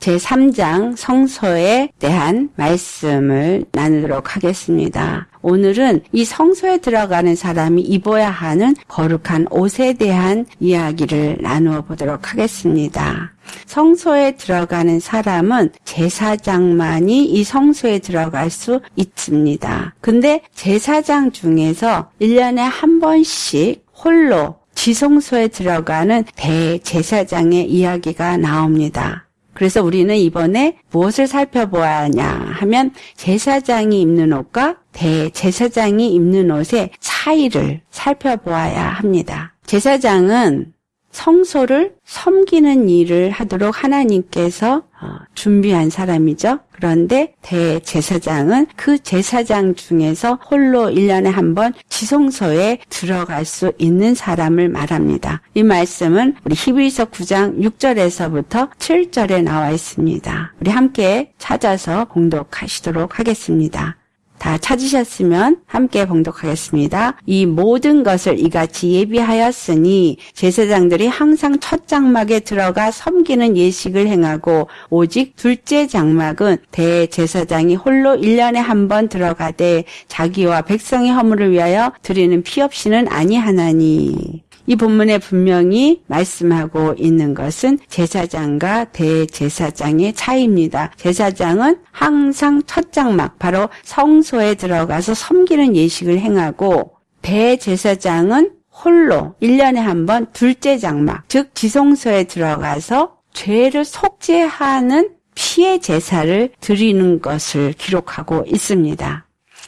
제3장 성소에 대한 말씀을 나누도록 하겠습니다. 오늘은 이 성소에 들어가는 사람이 입어야 하는 거룩한 옷에 대한 이야기를 나누어 보도록 하겠습니다. 성소에 들어가는 사람은 제사장만이 이 성소에 들어갈 수 있습니다. 근데 제사장 중에서 1년에 한 번씩 홀로 지성소에 들어가는 대제사장의 이야기가 나옵니다. 그래서 우리는 이번에 무엇을 살펴보아야 하냐 하면 제사장이 입는 옷과 대제사장이 입는 옷의 차이를 살펴보아야 합니다. 제사장은 성소를 섬기는 일을 하도록 하나님께서 어, 준비한 사람이죠. 그런데 대제사장은 그 제사장 중에서 홀로 1년에 한 번 지성소에 들어갈 수 있는 사람을 말합니다. 이 말씀은 우리 히브리서 9장 6절에서부터 7절에 나와 있습니다. 우리 함께 찾아서 공독하시도록 하겠습니다. 다 찾으셨으면 함께 봉독하겠습니다. 이 모든 것을 이같이 예비하였으니 제사장들이 항상 첫 장막에 들어가 섬기는 예식을 행하고 오직 둘째 장막은 대제사장이 홀로 1년에 한 번 들어가되 자기와 백성의 허물을 위하여 드리는 피 없이는 아니하나니 이 본문에 분명히 말씀하고 있는 것은 제사장과 대제사장의 차이입니다. 제사장은 항상 첫 장막, 바로 성소에 들어가서 섬기는 예식을 행하고 대제사장은 홀로 1년에 한 번 둘째 장막, 즉 지성소에 들어가서 죄를 속죄하는 피의 제사를 드리는 것을 기록하고 있습니다.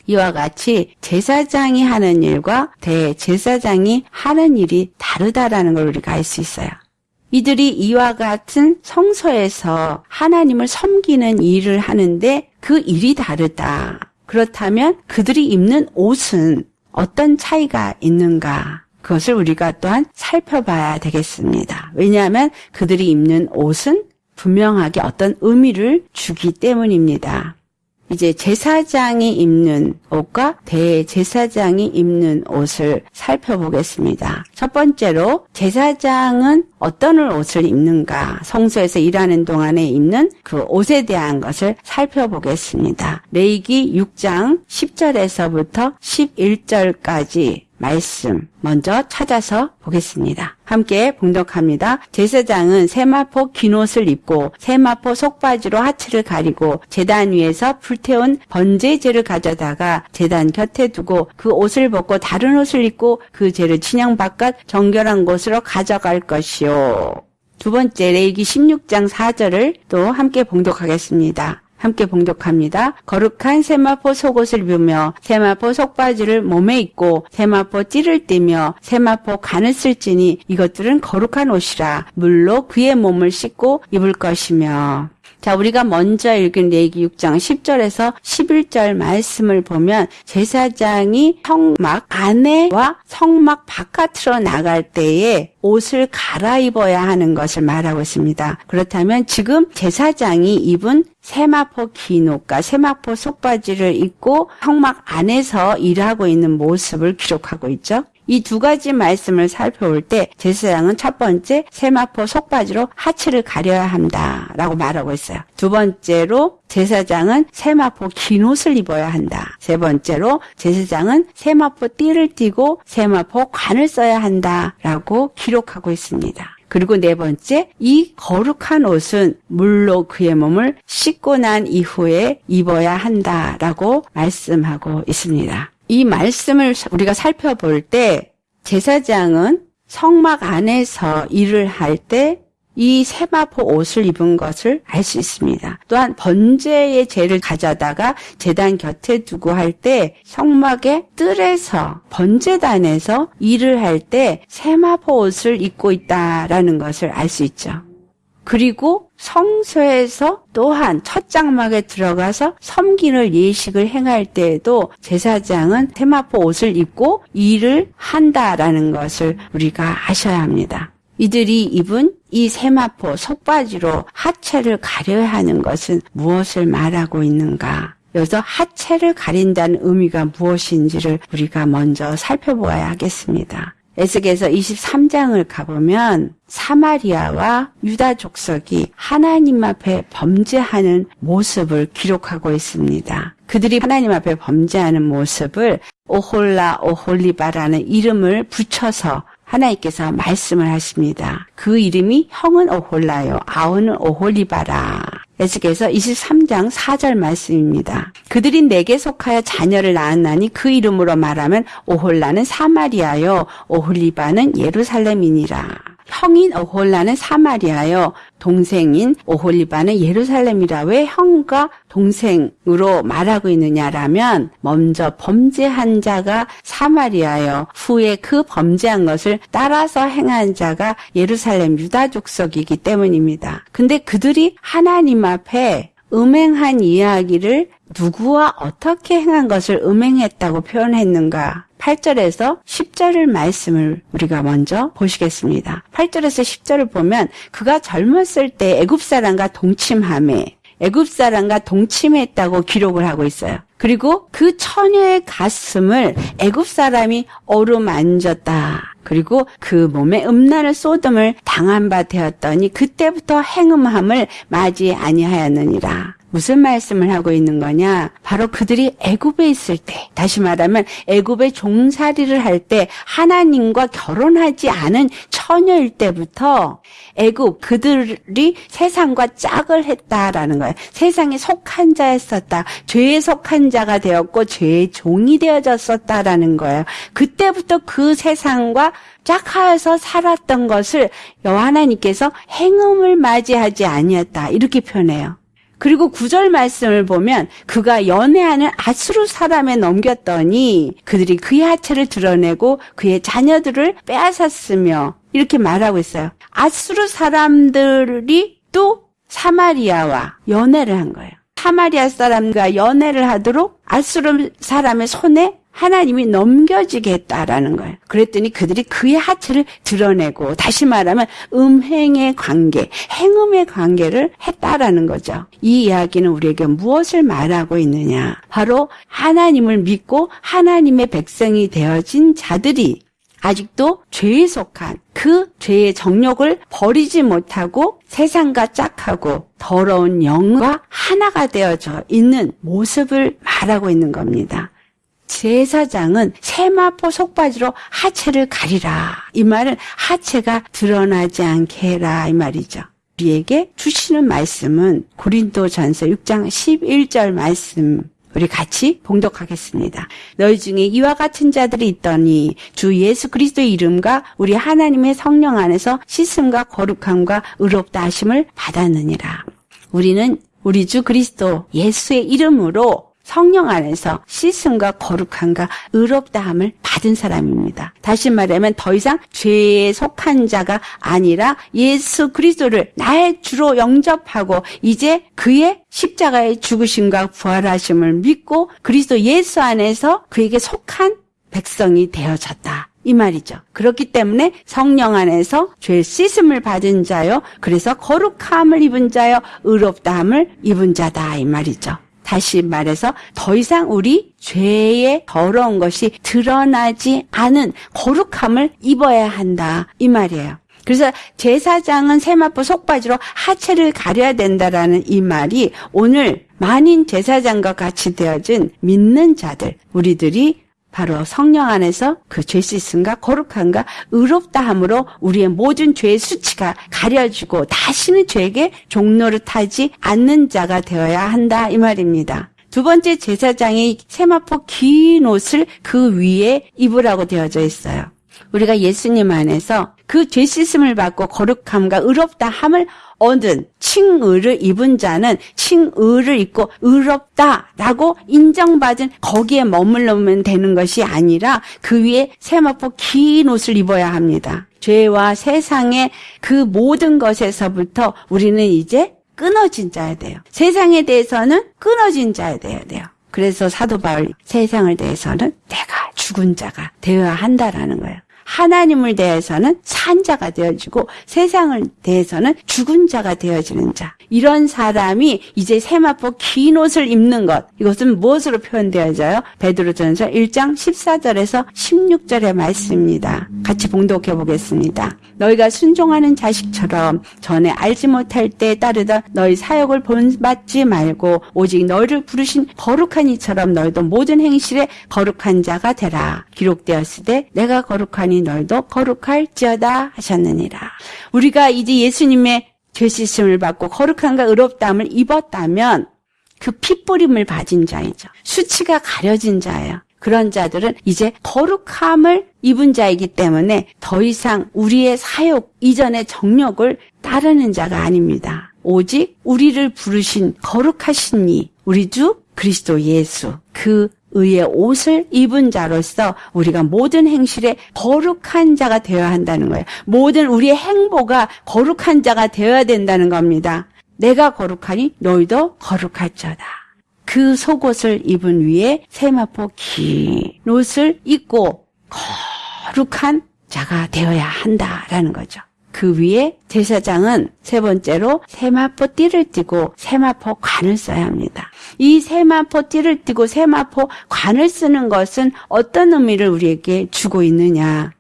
이와 같이 제사장이 하는 일과 대제사장이 하는 일이 다르다라는 걸 우리가 알 수 있어요. 이들이 이와 같은 성소에서 하나님을 섬기는 일을 하는데 그 일이 다르다. 그렇다면 그들이 입는 옷은 어떤 차이가 있는가? 그것을 우리가 또한 살펴봐야 되겠습니다. 왜냐하면 그들이 입는 옷은 분명하게 어떤 의미를 주기 때문입니다. 이제 제사장이 입는 옷과 대제사장이 입는 옷을 살펴보겠습니다. 첫 번째로 제사장은 어떤 옷을 입는가 성소에서 일하는 동안에 입는 그 옷에 대한 것을 살펴보겠습니다. 레이기 6장 10절에서부터 11절까지 말씀 먼저 찾아서 보겠습니다. 함께 봉독합니다. 제사장은 세마포 긴 옷을 입고 세마포 속바지로 하체를 가리고 제단 위에서 불태운 번제제를 가져다가 제단 곁에 두고 그 옷을 벗고 다른 옷을 입고 그 죄를 진영 바깥 정결한 곳으로 가져갈 것이요. 두 번째 레이기 16장 4절을 또 함께 봉독하겠습니다. 함께 봉독합니다. 거룩한 세마포 속옷을 입으며 세마포 속바지를 몸에 입고 세마포 띠를 띠며 세마포 간을 쓸지니 이것들은 거룩한 옷이라 물로 그의 몸을 씻고 입을 것이며 자, 우리가 먼저 읽은 레기 6장 10절에서 11절 말씀을 보면 제사장이 성막 안에와 성막 바깥으로 나갈 때에 옷을 갈아입어야 하는 것을 말하고 있습니다. 그렇다면 지금 제사장이 입은 세마포 긴 옷과 세마포 속바지를 입고 성막 안에서 일하고 있는 모습을 기록하고 있죠. 이 두 가지 말씀을 살펴볼 때 제사장은 첫 번째 세마포 속바지로 하체를 가려야 한다 라고 말하고 있어요. 두 번째로 제사장은 세마포 긴 옷을 입어야 한다. 세 번째로 제사장은 세마포 띠를 띠고 세마포 관을 써야 한다 라고 기록하고 있습니다. 그리고 네 번째, 이 거룩한 옷은 물로 그의 몸을 씻고 난 이후에 입어야 한다라고 말씀하고 있습니다. 이 말씀을 우리가 살펴볼 때 제사장은 성막 안에서 일을 할 때 이 세마포 옷을 입은 것을 알 수 있습니다. 또한 번제의 죄를 가져다가 재단 곁에 두고 할 때 성막의 뜰에서 번제단에서 일을 할 때 세마포 옷을 입고 있다라는 것을 알 수 있죠. 그리고 성소에서 또한 첫 장막에 들어가서 섬기는 예식을 행할 때에도 제사장은 테마포 옷을 입고 일을 한다라는 것을 우리가 아셔야 합니다. 이들이 입은 이 세마포 속바지로 하체를 가려야 하는 것은 무엇을 말하고 있는가? 여기서 하체를 가린다는 의미가 무엇인지를 우리가 먼저 살펴보아야 하겠습니다. 에스겔서 23장을 가보면 사마리아와 유다 족속이 하나님 앞에 범죄하는 모습을 기록하고 있습니다. 그들이 하나님 앞에 범죄하는 모습을 오홀라 오홀리바라는 이름을 붙여서 하나님께서 말씀을 하십니다. 그 이름이 형은 오홀라요, 아우는 오홀리바라. 에스겔서 23장 4절 말씀입니다. 그들이 내게 속하여 자녀를 낳았나니 그 이름으로 말하면 오홀라는 사마리아요, 오홀리바는 예루살렘이니라. 형인 오홀라는 사마리아요. 동생인 오홀리바는 예루살렘이라. 왜 형과 동생으로 말하고 있느냐라면 먼저 범죄한 자가 사마리아요. 후에 그 범죄한 것을 따라서 행한 자가 예루살렘 유다 족속이기 때문입니다. 근데 그들이 하나님 앞에 음행한 이야기를 누구와 어떻게 행한 것을 음행했다고 표현했는가? 8절에서 10절을 말씀을 우리가 먼저 보시겠습니다. 8절에서 10절을 보면 그가 젊었을 때 애굽 사람과 동침함에 애굽 사람과 동침했다고 기록을 하고 있어요. 그리고 그 처녀의 가슴을 애굽 사람이 어루만졌다. 그리고 그 몸에 음란을 쏟음을 당한 바 되었더니 그때부터 행음함을 맞이 아니하였느니라. 무슨 말씀을 하고 있는 거냐? 바로 그들이 애굽에 있을 때, 다시 말하면 애굽의 종살이를 할 때 하나님과 결혼하지 않은 처녀일 때부터 애굽 그들이 세상과 짝을 했다라는 거예요. 세상에 속한 자였었다. 죄에 속한 자가 되었고 죄의 종이 되어졌었다라는 거예요. 그때부터 그 세상과 짝하여서 살았던 것을 여호와 하나님께서 행음을 맞이하지 아니었다. 이렇게 표현해요. 그리고 구절 말씀을 보면 그가 연애하는 아수르 사람에 넘겼더니 그들이 그의 하체를 드러내고 그의 자녀들을 빼앗았으며 이렇게 말하고 있어요. 아수르 사람들이 또 사마리아와 연애를 한 거예요. 사마리아 사람과 연애를 하도록 아수르 사람의 손에 하나님이 넘겨지게 했다라는 거예요. 그랬더니 그들이 그의 하체를 드러내고 다시 말하면 음행의 관계, 행음의 관계를 했다라는 거죠. 이 이야기는 우리에게 무엇을 말하고 있느냐? 바로 하나님을 믿고 하나님의 백성이 되어진 자들이 아직도 죄에 속한 그 죄의 정욕을 버리지 못하고 세상과 짝하고 더러운 영과 하나가 되어져 있는 모습을 말하고 있는 겁니다. 제사장은 세마포 속바지로 하체를 가리라. 이 말은 하체가 드러나지 않게 해라. 이 말이죠. 우리에게 주시는 말씀은 고린도 전서 6장 11절 말씀 우리 같이 봉독하겠습니다. 너희 중에 이와 같은 자들이 있더니 주 예수 그리스도의 이름과 우리 하나님의 성령 안에서 씻음과 거룩함과 의롭다 하심을 받았느니라. 우리는 우리 주 그리스도 예수의 이름으로 성령 안에서 씻음과 거룩함과 의롭다함을 받은 사람입니다. 다시 말하면 더 이상 죄에 속한 자가 아니라 예수 그리스도를 나의 주로 영접하고 이제 그의 십자가의 죽으심과 부활하심을 믿고 그리스도 예수 안에서 그에게 속한 백성이 되어졌다. 이 말이죠. 그렇기 때문에 성령 안에서 죄 씻음을 받은 자요. 그래서 거룩함을 입은 자요. 의롭다함을 입은 자다. 이 말이죠. 다시 말해서 더 이상 우리 죄의 더러운 것이 드러나지 않은 거룩함을 입어야 한다. 이 말이에요. 그래서 제사장은 세마포 속바지로 하체를 가려야 된다라는 이 말이 오늘 만인 제사장과 같이 되어진 믿는 자들, 우리들이 바로 성령 안에서 그죄 씻음과 거룩함과 의롭다함으로 우리의 모든 죄의 수치가 가려지고 다시는 죄에게 종로를 타지 않는 자가 되어야 한다 이 말입니다. 두 번째 제사장이 세마포 긴 옷을 그 위에 입으라고 되어져 있어요. 우리가 예수님 안에서 그 죄 씻음을 받고 거룩함과 의롭다함을 얻은 칭의를 입은 자는 칭의를 입고 의롭다라고 인정받은 거기에 머물러면 되는 것이 아니라 그 위에 세마포 긴 옷을 입어야 합니다. 죄와 세상의 그 모든 것에서부터 우리는 이제 끊어진 자야 돼요. 세상에 대해서는 끊어진 자야 돼야 돼요. 그래서 사도 바울 세상을 대해서는 내가 죽은 자가 되어야 한다라는 거예요. 하나님을 대해서는 산 자가 되어지고 세상을 대해서는 죽은 자가 되어지는 자. 이런 사람이 이제 세마포 긴 옷을 입는 것. 이것은 무엇으로 표현되어져요? 베드로전서 1장 14절에서 16절의 말씀입니다. 같이 봉독해 보겠습니다. 너희가 순종하는 자식처럼 전에 알지 못할 때 따르던 너희 사역을 본받지 말고 오직 너희를 부르신 거룩한 이처럼 너희도 모든 행실에 거룩한 자가 되라. 기록되었을 때 내가 거룩하니 너희도 거룩할지어다 하셨느니라. 우리가 이제 예수님의 죄 씻음을 받고 거룩한가 의롭다함을 입었다면 그 핏뿌림을 받은 자이죠. 수치가 가려진 자예요. 그런 자들은 이제 거룩함을 입은 자이기 때문에 더 이상 우리의 사욕 이전의 정욕을 따르는 자가 아닙니다. 오직 우리를 부르신 거룩하신 이 우리 주 그리스도 예수 그 의의 옷을 입은 자로서 우리가 모든 행실에 거룩한 자가 되어야 한다는 거예요. 모든 우리의 행보가 거룩한 자가 되어야 된다는 겁니다. 내가 거룩하니 너희도 거룩할자다. 그 속옷을 입은 위에 세마포 긴 옷을 입고 거룩한 자가 되어야 한다라는 거죠. 그 위에 제사장은 세 번째로 세마포 띠를 띠고 세마포 관을 써야 합니다. 이 세마포 띠를 띠고 세마포 관을 쓰는 것은 어떤 의미를 우리에게 주고 있느냐?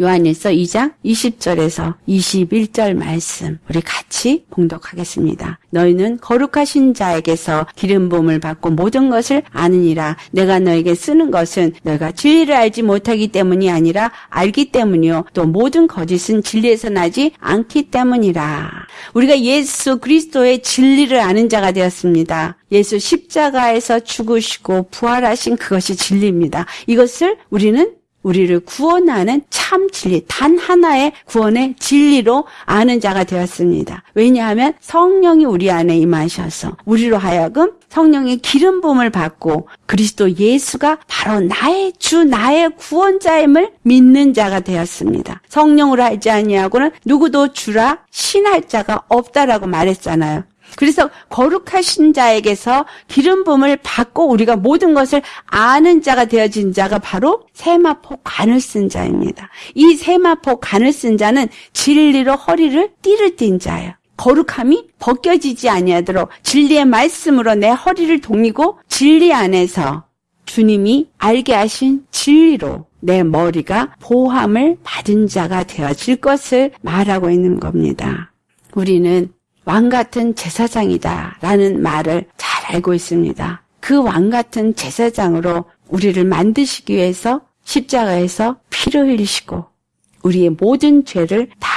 요한일서 2장 20절에서 21절 말씀 우리 같이 봉독하겠습니다. 너희는 거룩하신 자에게서 기름 부음을 받고 모든 것을 아느니라 내가 너에게 쓰는 것은 너희가 진리를 알지 못하기 때문이 아니라 알기 때문이요 또 모든 거짓은 진리에서 나지 않기 때문이라. 우리가 예수 그리스도의 진리를 아는 자가 되었습니다. 예수 십자가에서 죽으시고 부활하신 그것이 진리입니다. 이것을 우리는 우리를 구원하는 참 진리, 단 하나의 구원의 진리로 아는 자가 되었습니다. 왜냐하면 성령이 우리 안에 임하셔서 우리로 하여금 성령의 기름 부음을 받고 그리스도 예수가 바로 나의 주, 나의 구원자임을 믿는 자가 되었습니다. 성령으로 하지 아니하고는 누구도 주라 신할 자가 없다라고 말했잖아요. 그래서 거룩하신 자에게서 기름 부음을 받고 우리가 모든 것을 아는 자가 되어진 자가 바로 세마포 관을 쓴 자입니다. 이 세마포 관을 쓴 자는 진리로 허리를 띠를 띈 자예요. 거룩함이 벗겨지지 아니하도록 진리의 말씀으로 내 허리를 동이고 진리 안에서 주님이 알게 하신 진리로 내 머리가 보함을 받은 자가 되어질 것을 말하고 있는 겁니다. 우리는 왕 같은 제사장이다 라는 말을 잘 알고 있습니다. 그 왕 같은 제사장으로 우리를 만드시기 위해서 십자가에서 피를 흘리시고 우리의 모든 죄를 다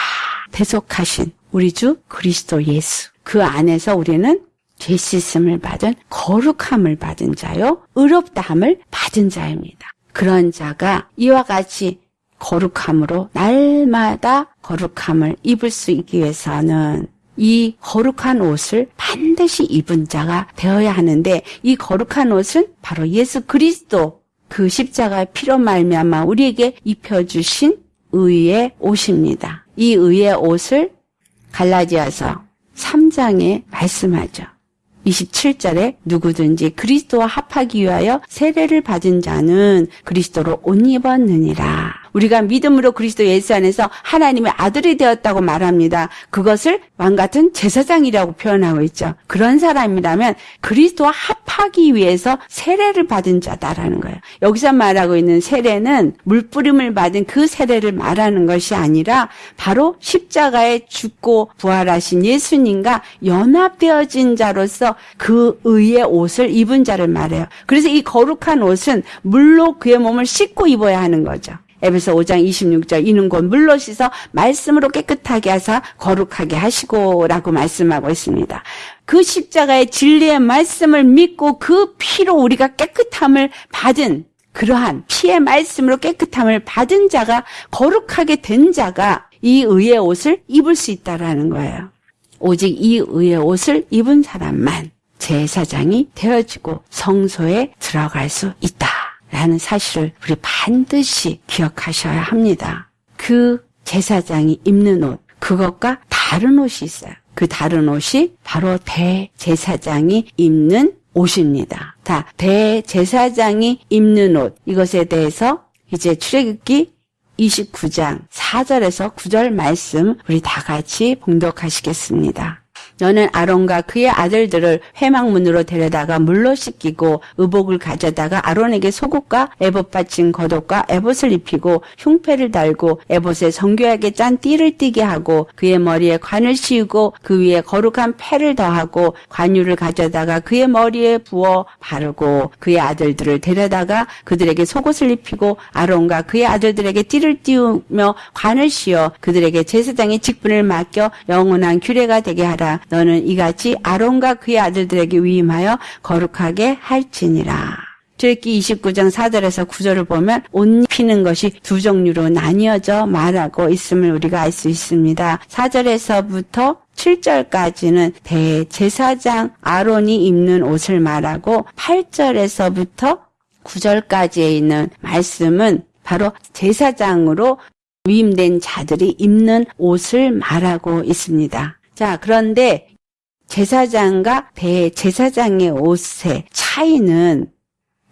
대속하신 우리 주 그리스도 예수. 그 안에서 우리는 죄 씻음을 받은 거룩함을 받은 자요. 의롭다함을 받은 자입니다. 그런 자가 이와 같이 거룩함으로 날마다 거룩함을 입을 수 있기 위해서는 이 거룩한 옷을 반드시 입은 자가 되어야 하는데 이 거룩한 옷은 바로 예수 그리스도 그 십자가의 피로 말미암아 우리에게 입혀주신 의의 옷입니다. 이 의의 옷을 갈라디아서 3장에 말씀하죠. 27절에 누구든지 그리스도와 합하기 위하여 세례를 받은 자는 그리스도로 옷 입었느니라. 우리가 믿음으로 그리스도 예수 안에서 하나님의 아들이 되었다고 말합니다. 그것을 왕 같은 제사장이라고 표현하고 있죠. 그런 사람이라면 그리스도와 합하기 위해서 세례를 받은 자다라는 거예요. 여기서 말하고 있는 세례는 물뿌림을 받은 그 세례를 말하는 것이 아니라 바로 십자가에 죽고 부활하신 예수님과 연합되어진 자로서 그 의의 옷을 입은 자를 말해요. 그래서 이 거룩한 옷은 물로 그의 몸을 씻고 입어야 하는 거죠. 에베소 5장 26절 이는 곧 물로 씻어 말씀으로 깨끗하게 하사 거룩하게 하시고라고 말씀하고 있습니다. 그 십자가의 진리의 말씀을 믿고 그 피로 우리가 깨끗함을 받은 그러한 피의 말씀으로 깨끗함을 받은 자가 거룩하게 된 자가 이 의의 옷을 입을 수 있다라는 거예요. 오직 이 의의 옷을 입은 사람만 제사장이 되어지고 성소에 들어갈 수 있다. 라는 사실을 우리 반드시 기억하셔야 합니다. 그 제사장이 입는 옷, 그것과 다른 옷이 있어요. 그 다른 옷이 바로 대제사장이 입는 옷입니다. 다 대제사장이 입는 옷 이것에 대해서 이제 출애굽기 29장 4절에서 9절 말씀 우리 다 같이 봉독하시겠습니다. 너는 아론과 그의 아들들을 회막문으로 데려다가 물로 씻기고 의복을 가져다가 아론에게 속옷과 에봇 받친 겉옷과 에봇을 입히고 흉패를 달고 에봇에 정교하게 짠 띠를 띠게 하고 그의 머리에 관을 씌우고 그 위에 거룩한 패를 더하고 관유를 가져다가 그의 머리에 부어 바르고 그의 아들들을 데려다가 그들에게 속옷을 입히고 아론과 그의 아들들에게 띠를 띄우며 관을 씌워 그들에게 제사장의 직분을 맡겨 영원한 규례가 되게 하라 너는 이같이 아론과 그의 아들들에게 위임하여 거룩하게 할지니라. 출애기 29장 4절에서 9절을 보면 옷 피는 것이 두 종류로 나뉘어져 말하고 있음을 우리가 알 수 있습니다. 4절에서부터 7절까지는 대제사장 아론이 입는 옷을 말하고 8절에서부터 9절까지에 있는 말씀은 바로 제사장으로 위임된 자들이 입는 옷을 말하고 있습니다. 자, 그런데 제사장과 대제사장의 옷의 차이는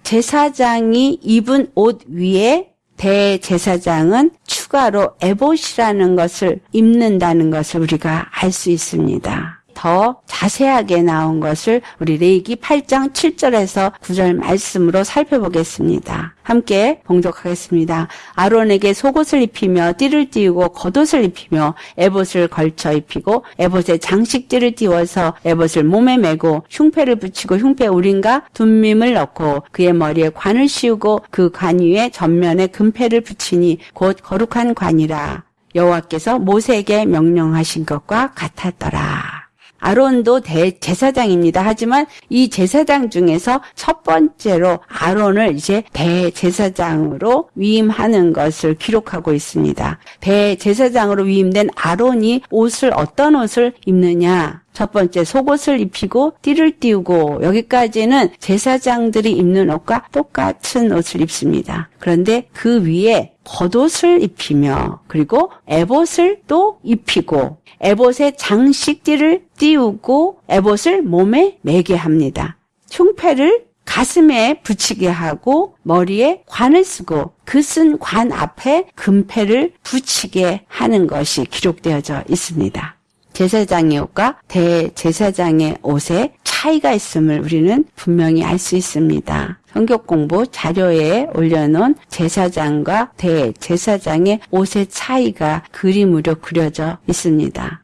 제사장이 입은 옷 위에 대제사장은 추가로 에봇이라는 것을 입는다는 것을 우리가 알 수 있습니다. 더 자세하게 나온 것을 우리 레이기 8장 7절에서 9절 말씀으로 살펴보겠습니다. 함께 봉독하겠습니다. 아론에게 속옷을 입히며 띠를 띄우고 겉옷을 입히며 에봇을 걸쳐 입히고 에봇에 장식띠를 띄워서 에봇을 몸에 메고 흉패를 붙이고 흉패 우린과 둔밈을 넣고 그의 머리에 관을 씌우고 그 관 위에 전면에 금패를 붙이니 곧 거룩한 관이라 여호와께서 모세에게 명령하신 것과 같았더라. 아론도 대제사장입니다. 하지만 이 제사장 중에서 첫 번째로 아론을 이제 대제사장으로 위임하는 것을 기록하고 있습니다. 대제사장으로 위임된 아론이 옷을 어떤 옷을 입느냐? 첫 번째 속옷을 입히고 띠를 띄우고 여기까지는 제사장들이 입는 옷과 똑같은 옷을 입습니다. 그런데 그 위에 겉옷을 입히며 그리고 에봇을 또 입히고 에봇의 장식띠를 띄우고 에봇을 몸에 매게 합니다. 흉패를 가슴에 붙이게 하고 머리에 관을 쓰고 그 쓴 관 앞에 금패를 붙이게 하는 것이 기록되어져 있습니다. 제사장의 옷과 대제사장의 옷에 차이가 있음을 우리는 분명히 알 수 있습니다. 성격 공부 자료에 올려놓은 제사장과 대제사장의 옷의 차이가 그림으로 그려져 있습니다.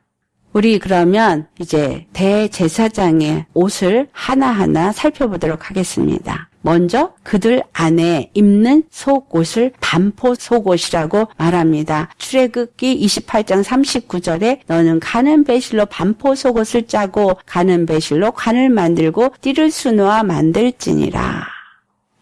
우리 그러면 이제 대제사장의 옷을 하나하나 살펴보도록 하겠습니다. 먼저 그들 안에 입는 속옷을 반포 속옷이라고 말합니다. 출애굽기 28장 39절에 너는 가는 배실로 반포 속옷을 짜고 가는 배실로 관을 만들고 띠를 수놓아 만들지니라.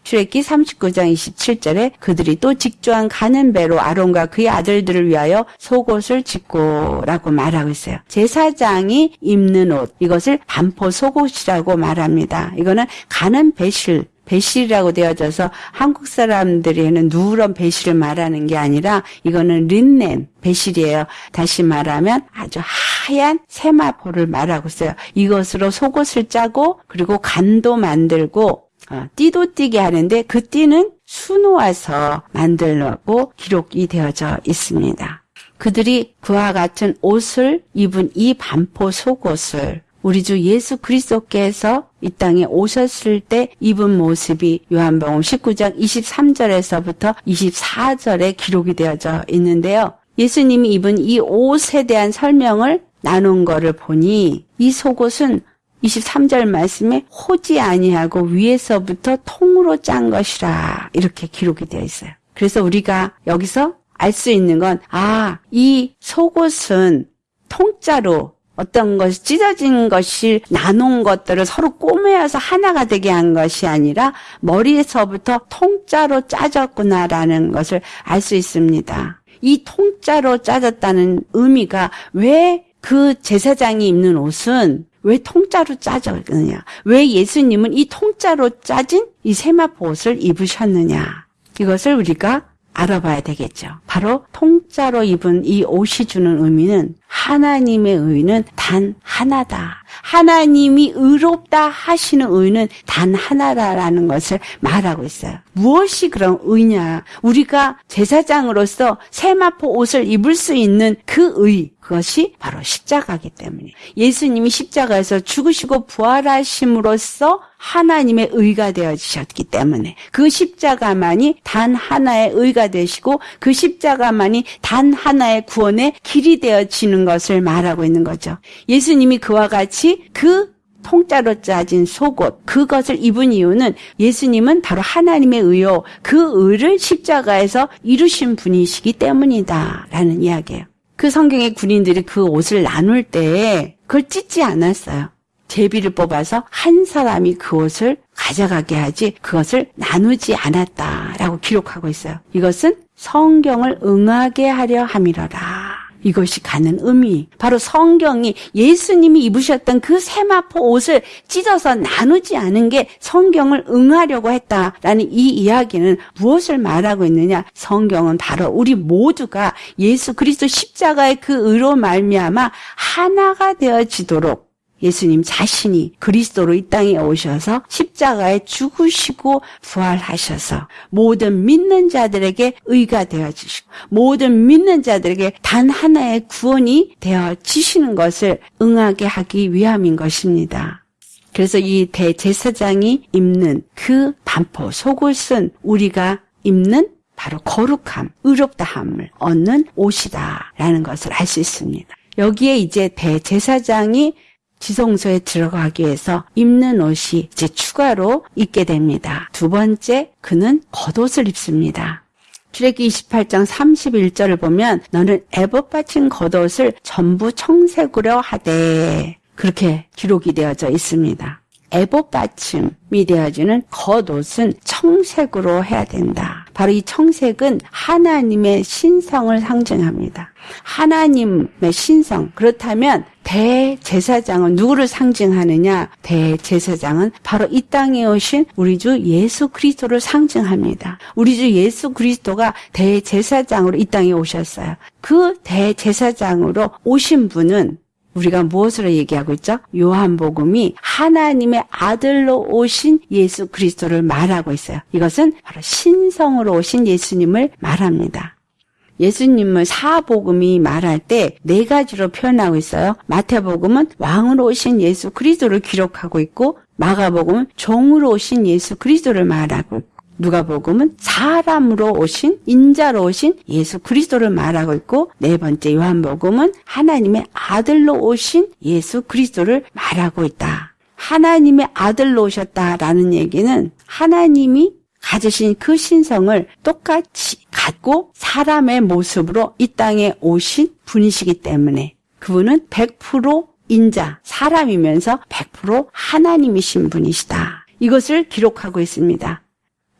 출애기 39장 27절에 그들이 또 직조한 가는 배로 아론과 그의 아들들을 위하여 속옷을 짓고라고 말하고 있어요. 제사장이 입는 옷 이것을 반포 속옷이라고 말합니다. 이거는 가는 배실 배실이라고 되어져서 한국 사람들이는 누런 배실을 말하는 게 아니라 이거는 린넨 배실이에요. 다시 말하면 아주 하얀 세마포를 말하고 있어요. 이것으로 속옷을 짜고 그리고 간도 만들고 어, 띠도 띠게 하는데 그 띠는 수놓아서 만들라고 기록이 되어져 있습니다. 그들이 그와 같은 옷을 입은 이 반포 속옷을 우리 주 예수 그리스도께서 이 땅에 오셨을 때 입은 모습이 요한복음 19장 23절에서부터 24절에 기록이 되어져 있는데요. 예수님이 입은 이 옷에 대한 설명을 나눈 거를 보니 이 속옷은 23절 말씀에 호지 아니하고 위에서부터 통으로 짠 것이라 이렇게 기록이 되어 있어요. 그래서 우리가 여기서 알 수 있는 건 아, 이 속옷은 통짜로 어떤 것이 찢어진 것이 나눈 것들을 서로 꼬매어서 하나가 되게 한 것이 아니라 머리에서부터 통짜로 짜졌구나라는 것을 알 수 있습니다. 이 통짜로 짜졌다는 의미가 왜 그 제사장이 입는 옷은 왜 통짜로 짜졌느냐? 왜 예수님은 이 통짜로 짜진 이 세마포 옷을 입으셨느냐? 이것을 우리가 알아봐야 되겠죠. 바로 통짜로 입은 이 옷이 주는 의미는 하나님의 의는 단 하나다. 하나님이 의롭다 하시는 의는 단 하나다라는 것을 말하고 있어요. 무엇이 그런 의냐? 우리가 제사장으로서 세마포 옷을 입을 수 있는 그 의, 그것이 바로 십자가기 때문에 예수님이 십자가에서 죽으시고 부활하심으로써 하나님의 의가 되어지셨기 때문에 그 십자가만이 단 하나의 의가 되시고 그 십자가만이 단 하나의 구원의 길이 되어지는 것을 말하고 있는 거죠. 예수님이 그와 같이 그 통짜로 짜진 속옷 그것을 입은 이유는 예수님은 바로 하나님의 의요 그 의를 십자가에서 이루신 분이시기 때문이다라는 이야기예요. 그 성경의 군인들이 그 옷을 나눌 때 그걸 찢지 않았어요. 제비를 뽑아서 한 사람이 그 옷을 가져가게 하지 그것을 나누지 않았다라고 기록하고 있어요. 이것은 성경을 응하게 하려 함이러라. 이것이 가는 의미. 바로 성경이 예수님이 입으셨던 그 세마포 옷을 찢어서 나누지 않은 게 성경을 응하려고 했다라는 이 이야기는 무엇을 말하고 있느냐? 성경은 바로 우리 모두가 예수 그리스도 십자가의 그 의로 말미암아 하나가 되어지도록 예수님 자신이 그리스도로 이 땅에 오셔서 십자가에 죽으시고 부활하셔서 모든 믿는 자들에게 의가 되어지시고 모든 믿는 자들에게 단 하나의 구원이 되어지시는 것을 응하게 하기 위함인 것입니다. 그래서 이 대제사장이 입는 그 반포 속옷은 우리가 입는 바로 거룩함, 의롭다함을 얻는 옷이다라는 것을 알 수 있습니다. 여기에 이제 대제사장이 지성소에 들어가기 위해서 입는 옷이 이제 추가로 입게 됩니다. 두 번째, 그는 겉옷을 입습니다. 출애기 28장 31절을 보면 너는 애법 받친 겉옷을 전부 청색으로 하되 그렇게 기록이 되어져 있습니다. 애복 받침이 되어지는 겉옷은 청색으로 해야 된다. 바로 이 청색은 하나님의 신성을 상징합니다. 하나님의 신성. 그렇다면 대제사장은 누구를 상징하느냐? 대제사장은 바로 이 땅에 오신 우리 주 예수 그리스도를 상징합니다. 우리 주 예수 그리스도가 대제사장으로 이 땅에 오셨어요. 그 대제사장으로 오신 분은 우리가 무엇으로 얘기하고 있죠? 요한복음이 하나님의 아들로 오신 예수 그리스도를 말하고 있어요. 이것은 바로 신성으로 오신 예수님을 말합니다. 예수님을 사복음이 말할 때 네 가지로 표현하고 있어요. 마태복음은 왕으로 오신 예수 그리스도를 기록하고 있고 마가복음은 종으로 오신 예수 그리스도를 말하고 있고 누가복음은 사람으로 오신 인자로 오신 예수 그리스도를 말하고 있고 네 번째 요한복음은 하나님의 아들로 오신 예수 그리스도를 말하고 있다. 하나님의 아들로 오셨다라는 얘기는 하나님이 가지신 그 신성을 똑같이 갖고 사람의 모습으로 이 땅에 오신 분이시기 때문에 그분은 100% 인자, 사람이면서 100% 하나님이신 분이시다. 이것을 기록하고 있습니다.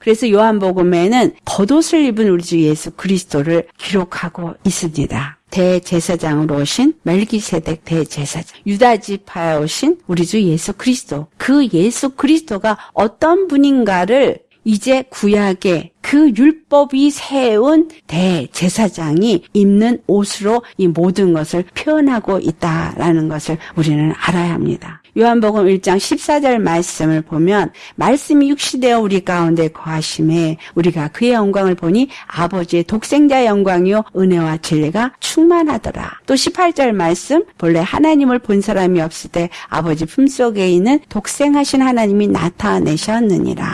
그래서 요한복음에는 겉옷을 입은 우리 주 예수 그리스도를 기록하고 있습니다. 대제사장으로 오신 멜기세덱 대제사장, 유다 지파에 오신 우리 주 예수 그리스도. 그 예수 그리스도가 어떤 분인가를 이제 구약의 그 율법이 세운 대제사장이 입는 옷으로 이 모든 것을 표현하고 있다라는 것을 우리는 알아야 합니다. 요한복음 1장 14절 말씀을 보면 말씀이 육시되어 우리 가운데 거하심에 우리가 그의 영광을 보니 아버지의 독생자의 영광이요 은혜와 진리가 충만하더라. 또 18절 말씀 본래 하나님을 본 사람이 없을 때 아버지 품속에 있는 독생하신 하나님이 나타내셨느니라.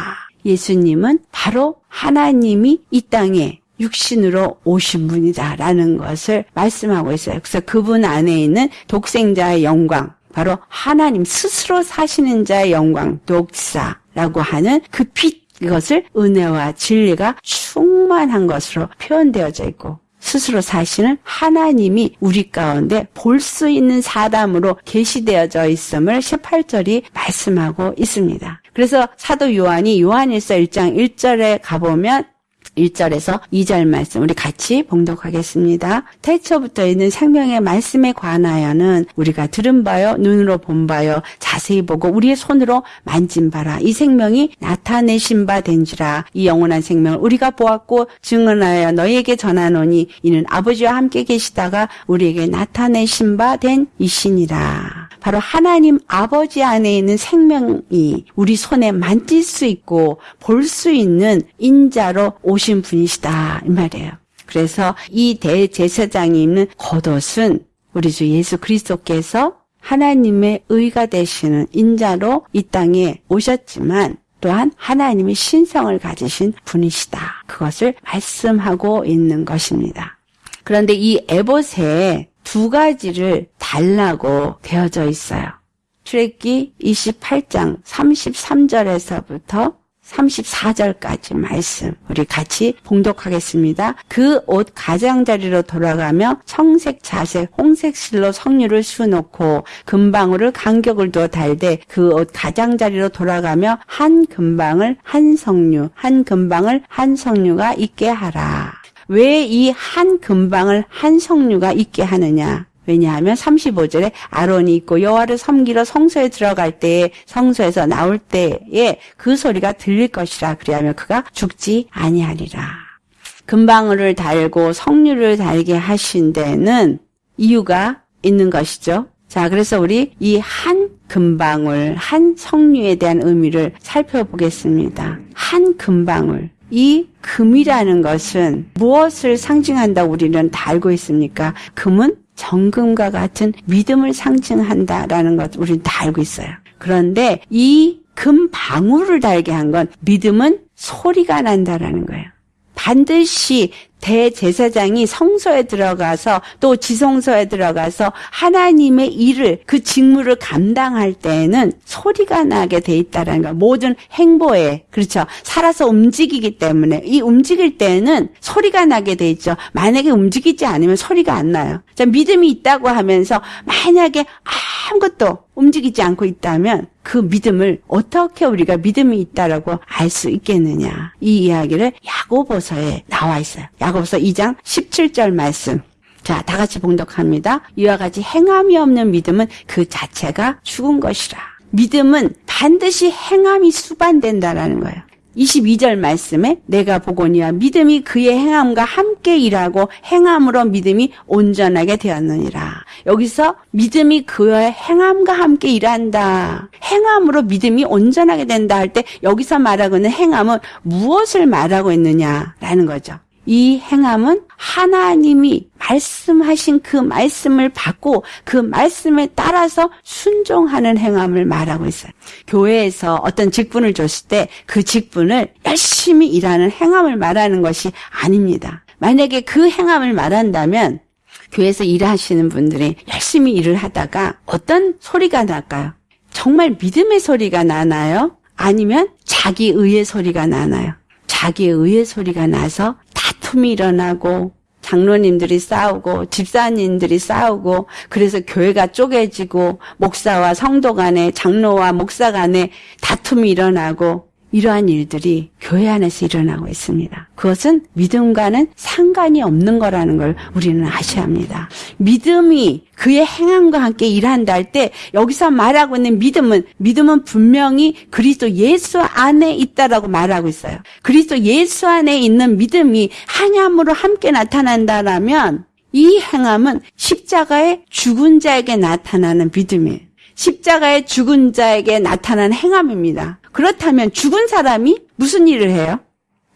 예수님은 바로 하나님이 이 땅에 육신으로 오신 분이다라는 것을 말씀하고 있어요. 그래서 그분 안에 있는 독생자의 영광, 바로 하나님 스스로 사시는 자의 영광, 독사라고 하는 그 빛, 이것을 은혜와 진리가 충만한 것으로 표현되어져 있고, 스스로 사시는 하나님이 우리 가운데 볼 수 있는 사담으로 계시되어져 있음을 18절이 말씀하고 있습니다. 그래서 사도 요한이 요한일서 1장 1절에 가보면 1절에서 2절 말씀 우리 같이 봉독하겠습니다. 태초부터 있는 생명의 말씀에 관하여는 우리가 들은 바요 눈으로 본 바요 자세히 보고 우리의 손으로 만진 바라. 이 생명이 나타내신 바 된지라. 이 영원한 생명을 우리가 보았고 증언하여 너희에게 전하노니 이는 아버지와 함께 계시다가 우리에게 나타내신 바 된 이신이라 바로 하나님 아버지 안에 있는 생명이 우리 손에 만질 수 있고 볼 수 있는 인자로 오신 분이시다 이 말이에요. 그래서 이 대제사장이 입는 겉옷은 우리 주 예수 그리스도께서 하나님의 의가 되시는 인자로 이 땅에 오셨지만 또한 하나님의 신성을 가지신 분이시다. 그것을 말씀하고 있는 것입니다. 그런데 이 에봇에 두 가지를 달라고 되어져 있어요. 출애기 28장 33절에서부터 34절까지 말씀 우리 같이 봉독하겠습니다. 그 옷 가장자리로 돌아가며 청색, 자색, 홍색 실로 석류를 수놓고 금방울을 간격을 두어 달되 그 옷 가장자리로 돌아가며 한 금방을 한 석류, 한 금방을 한 석류가 있게 하라. 왜 이 한 금방을 한 석류가 있게 하느냐? 왜냐하면 35절에 아론이 있고 여호와를 섬기러 성소에 들어갈 때에 성소에서 나올 때에 그 소리가 들릴 것이라 그리하면 그가 죽지 아니하리라. 금방울을 달고 석류를 달게 하신 데는 이유가 있는 것이죠. 자, 그래서 우리 이 한 금방울, 한 석류에 대한 의미를 살펴보겠습니다. 한 금방울. 이 금이라는 것은 무엇을 상징한다 우리는 다 알고 있습니까? 금은 정금과 같은 믿음을 상징한다라는 것 우리는 다 알고 있어요. 그런데 이 금 방울을 달게 한 건 믿음은 소리가 난다라는 거예요. 반드시 대제사장이 성소에 들어가서 또 지성소에 들어가서 하나님의 일을 그 직무를 감당할 때에는 소리가 나게 돼 있다라는 거. 모든 행보에 그렇죠. 살아서 움직이기 때문에 이 움직일 때에는 소리가 나게 돼 있죠. 만약에 움직이지 않으면 소리가 안 나요. 자, 믿음이 있다고 하면서 만약에 아무것도 움직이지 않고 있다면 그 믿음을 어떻게 우리가 믿음이 있다라고 알 수 있겠느냐. 이 이야기를 야고보서에 나와 있어요. 야고보서 2장 17절 말씀. 자, 다 같이 봉독합니다. 이와 같이 행함이 없는 믿음은 그 자체가 죽은 것이라. 믿음은 반드시 행함이 수반된다라는 거예요. 22절 말씀에 내가 보거니와 믿음이 그의 행함과 함께 일하고 행함으로 믿음이 온전하게 되었느니라. 여기서 믿음이 그의 행함과 함께 일한다. 행함으로 믿음이 온전하게 된다 할 때 여기서 말하고 있는 행함은 무엇을 말하고 있느냐라는 거죠. 이 행함은 하나님이 말씀하신 그 말씀을 받고 그 말씀에 따라서 순종하는 행함을 말하고 있어요. 교회에서 어떤 직분을 줬을 때 그 직분을 열심히 일하는 행함을 말하는 것이 아닙니다. 만약에 그 행함을 말한다면 교회에서 일하시는 분들이 열심히 일을 하다가 어떤 소리가 날까요? 정말 믿음의 소리가 나나요? 아니면 자기 의의 소리가 나나요? 자기 의의 소리가 나서 다툼이 일어나고 장로님들이 싸우고 집사님들이 싸우고 그래서 교회가 쪼개지고 목사와 성도 간에 장로와 목사 간에 다툼이 일어나고 이러한 일들이 교회 안에서 일어나고 있습니다. 그것은 믿음과는 상관이 없는 거라는 걸 우리는 아셔야 합니다. 믿음이 그의 행함과 함께 일한다 할 때 여기서 말하고 있는 믿음은 믿음은 분명히 그리스도 예수 안에 있다라고 말하고 있어요. 그리스도 예수 안에 있는 믿음이 한함으로 함께 나타난다라면 이 행함은 십자가의 죽은 자에게 나타나는 믿음이에요. 십자가의 죽은 자에게 나타난 행함입니다. 그렇다면 죽은 사람이 무슨 일을 해요?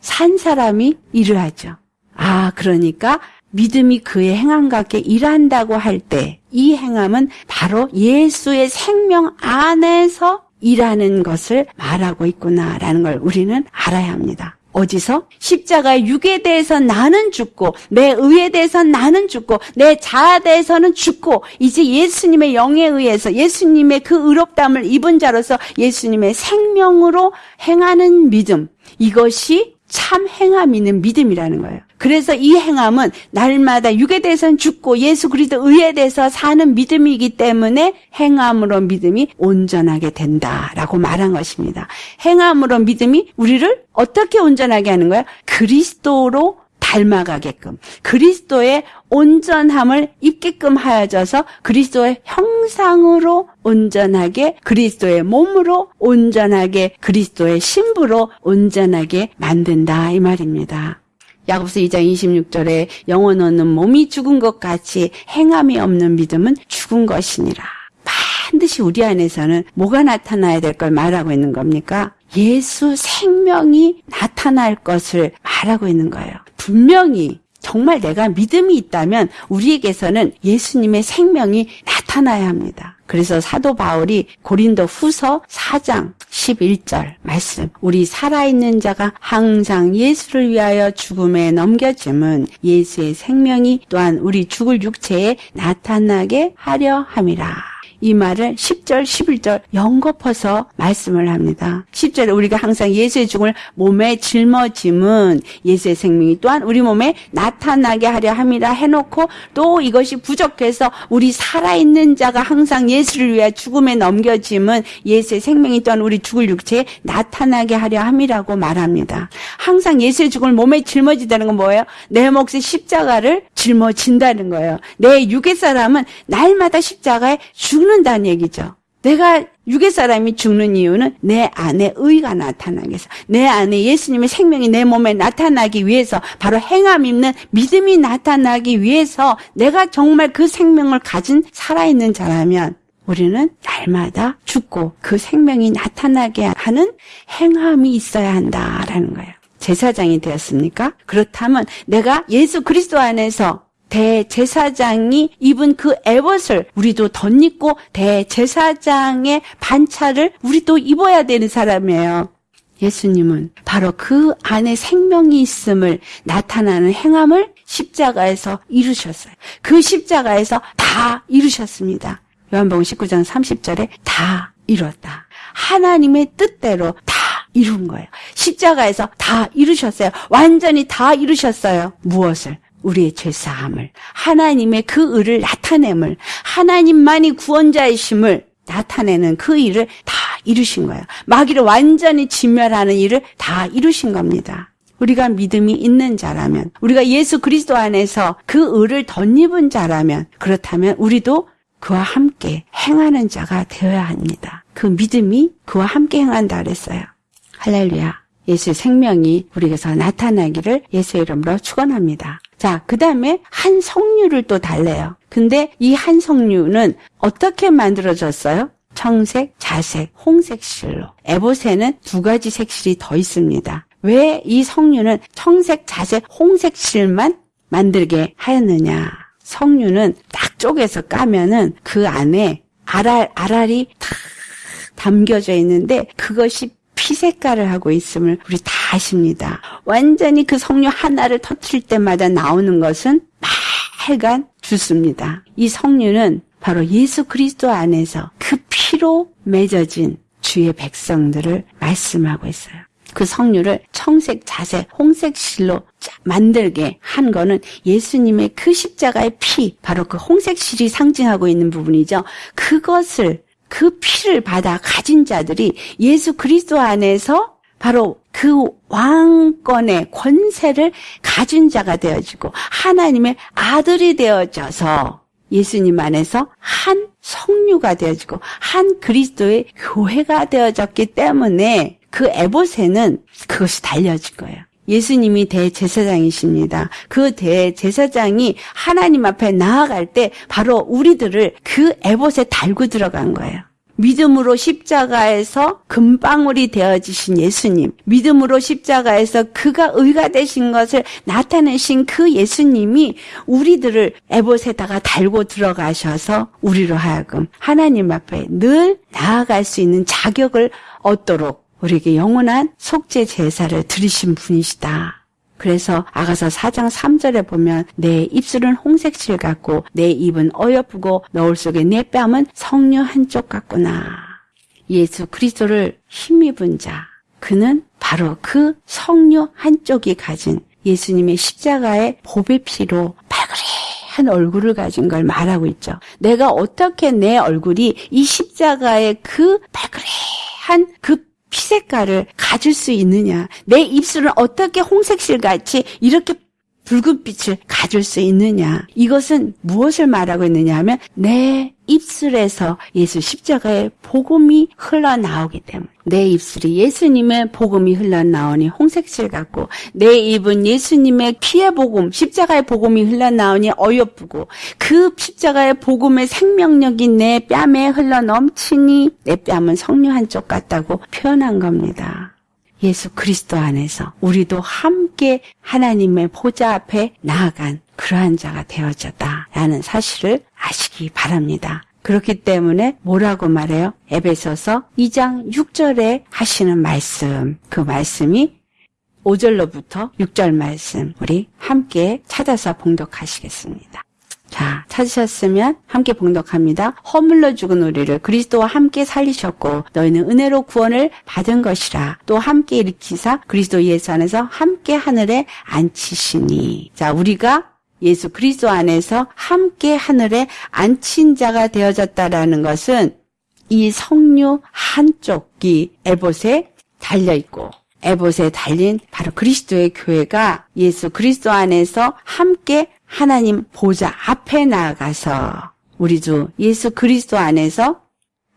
산 사람이 일을 하죠. 아, 그러니까 믿음이 그의 행함과 함께 일한다고 할 때 이 행함은 바로 예수의 생명 안에서 일하는 것을 말하고 있구나라는 걸 우리는 알아야 합니다. 어디서? 십자가의 육에 대해서 나는 죽고 내 의에 대해서 나는 죽고 내 자아에 대해서는 죽고 이제 예수님의 영에 의해서 예수님의 그 의롭담을 입은 자로서 예수님의 생명으로 행하는 믿음 이것이 참 행함 있는 믿음이라는 거예요. 그래서 이 행함은 날마다 육에 대해서는 죽고 예수 그리스도 의에 대해서 사는 믿음이기 때문에 행함으로 믿음이 온전하게 된다라고 말한 것입니다. 행함으로 믿음이 우리를 어떻게 온전하게 하는 거야? 그 그리스도로 닮아가게끔 그리스도의 온전함을 입게끔 하여져서 그리스도의 형상으로 온전하게 그리스도의 몸으로 온전하게 그리스도의 신부로 온전하게 만든다 이 말입니다. 야고보서 2장 26절에 영혼 없는 몸이 죽은 것 같이 행함이 없는 믿음은 죽은 것이니라. 반드시 우리 안에서는 뭐가 나타나야 될 걸 말하고 있는 겁니까? 예수 생명이 나타날 것을 말하고 있는 거예요. 분명히 정말 내가 믿음이 있다면 우리에게서는 예수님의 생명이 나타나야 합니다. 그래서 사도 바울이 고린도 후서 4장 11절 말씀. 우리 살아있는 자가 항상 예수를 위하여 죽음에 넘겨짐은 예수의 생명이 또한 우리 죽을 육체에 나타나게 하려 함이라. 이 말을 10절, 11절 연거퍼서 말씀을 합니다. 10절에 우리가 항상 예수의 죽음을 몸에 짊어짐은 예수의 생명이 또한 우리 몸에 나타나게 하려 함이라 해놓고 또 이것이 부족해서 우리 살아있는 자가 항상 예수를 위해 죽음에 넘겨짐은 예수의 생명이 또한 우리 죽을 육체에 나타나게 하려 함이라고 말합니다. 항상 예수의 죽음을 몸에 짊어지다는 건 뭐예요? 내 몫의 십자가를 짊어진다는 거예요. 내 육의 사람은 날마다 십자가에 죽는 다는 얘기죠. 내가 육의 사람이 죽는 이유는 내 안에 의가 나타나기 위해서 내 안에 예수님의 생명이 내 몸에 나타나기 위해서 바로 행함 있는 믿음이 나타나기 위해서 내가 정말 그 생명을 가진 살아있는 자라면 우리는 날마다 죽고 그 생명이 나타나게 하는 행함이 있어야 한다라는 거예요. 제사장이 되었습니까? 그렇다면 내가 예수 그리스도 안에서 대제사장이 입은 그 에봇을 우리도 덧입고 대제사장의 반차를 우리도 입어야 되는 사람이에요. 예수님은 바로 그 안에 생명이 있음을 나타나는 행함을 십자가에서 이루셨어요. 그 십자가에서 다 이루셨습니다. 요한복음 19장 30절에 다 이뤘다. 하나님의 뜻대로 다 이룬 거예요. 십자가에서 다 이루셨어요. 완전히 다 이루셨어요. 무엇을? 우리의 죄사함을 하나님의 그 의를 나타냄을 하나님만이 구원자이심을 나타내는 그 일을 다 이루신 거예요. 마귀를 완전히 진멸하는 일을 다 이루신 겁니다. 우리가 믿음이 있는 자라면 우리가 예수 그리스도 안에서 그 의를 덧입은 자라면 그렇다면 우리도 그와 함께 행하는 자가 되어야 합니다. 그 믿음이 그와 함께 행한다 그랬어요. 할렐루야. 예수의 생명이 우리에게서 나타나기를 예수의 이름으로 축원합니다. 자, 그 다음에 한 석류를 또 달래요. 근데 이 한 석류는 어떻게 만들어졌어요? 청색, 자색, 홍색 실로. 에봇에는 두 가지 색실이 더 있습니다. 왜 이 석류는 청색, 자색, 홍색 실만 만들게 하였느냐? 석류는 딱 쪼개서 까면은 그 안에 알알, 알알이 탁 담겨져 있는데 그것이 피 색깔을 하고 있음을 우리 다 아십니다. 완전히 그 석류 하나를 터트릴 때마다 나오는 것은 빨간 주스입니다. 이 석류는 바로 예수 그리스도 안에서 그 피로 맺어진 주의 백성들을 말씀하고 있어요. 그 석류를 청색, 자색, 홍색 실로 만들게 한 거는 예수님의 그 십자가의 피, 바로 그 홍색 실이 상징하고 있는 부분이죠. 그것을 그 피를 받아 가진 자들이 예수 그리스도 안에서 바로 그 왕권의 권세를 가진 자가 되어지고 하나님의 아들이 되어져서 예수님 안에서 한 성류가 되어지고 한 그리스도의 교회가 되어졌기 때문에 그 에봇에는 그것이 달려진 거예요. 예수님이 대제사장이십니다. 그 대제사장이 하나님 앞에 나아갈 때 바로 우리들을 그 에봇에 달고 들어간 거예요. 믿음으로 십자가에서 금방울이 되어지신 예수님, 믿음으로 십자가에서 그가 의가 되신 것을 나타내신 그 예수님이 우리들을 에봇에다가 달고 들어가셔서 우리로 하여금 하나님 앞에 늘 나아갈 수 있는 자격을 얻도록 우리에게 영원한 속죄 제사를 드리신 분이시다. 그래서 아가서 4장 3절에 보면 내 입술은 홍색실 같고 내 입은 어여쁘고 너울 속에 내 뺨은 성녀 한쪽 같구나. 예수 그리스도를 힘입은 자 그는 바로 그 성녀 한쪽이 가진 예수님의 십자가의 보배 피로 발그레한 얼굴을 가진 걸 말하고 있죠. 내가 어떻게 내 얼굴이 이 십자가의 그 발그레한 그 피색깔을 가질 수 있느냐? 내 입술은 어떻게 홍색실 같이 이렇게 붉은 빛을 가질 수 있느냐? 이것은 무엇을 말하고 있느냐 하면 내 입술에서 예수 십자가의 복음이 흘러나오기 때문에 내 입술이 예수님의 복음이 흘러나오니 홍색실 같고 내 입은 예수님의 피의 복음, 십자가의 복음이 흘러나오니 어여쁘고 그 십자가의 복음의 생명력이 내 뺨에 흘러넘치니 내 뺨은 성류 한쪽 같다고 표현한 겁니다. 예수 그리스도 안에서 우리도 함께 하나님의 보좌 앞에 나아간 그러한 자가 되어졌다라는 사실을 아시기 바랍니다. 그렇기 때문에 뭐라고 말해요? 에베소서 2장 6절에 하시는 말씀, 그 말씀이 5절로부터 6절 말씀 우리 함께 찾아서 봉독하시겠습니다. 자, 찾으셨으면 함께 봉독합니다. 허물러 죽은 우리를 그리스도와 함께 살리셨고 너희는 은혜로 구원을 받은 것이라. 또 함께 일으키사 그리스도 예수 안에서 함께 하늘에 앉히시니. 자, 우리가 예수 그리스도 안에서 함께 하늘에 앉힌 자가 되어졌다라는 것은 이 성류 한쪽이 에봇에 달려 있고 에봇에 달린 바로 그리스도의 교회가 예수 그리스도 안에서 함께 하나님 보좌 앞에 나아가서 우리 주 예수 그리스도 안에서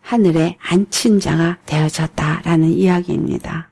하늘에 앉힌 자가 되어졌다라는 이야기입니다.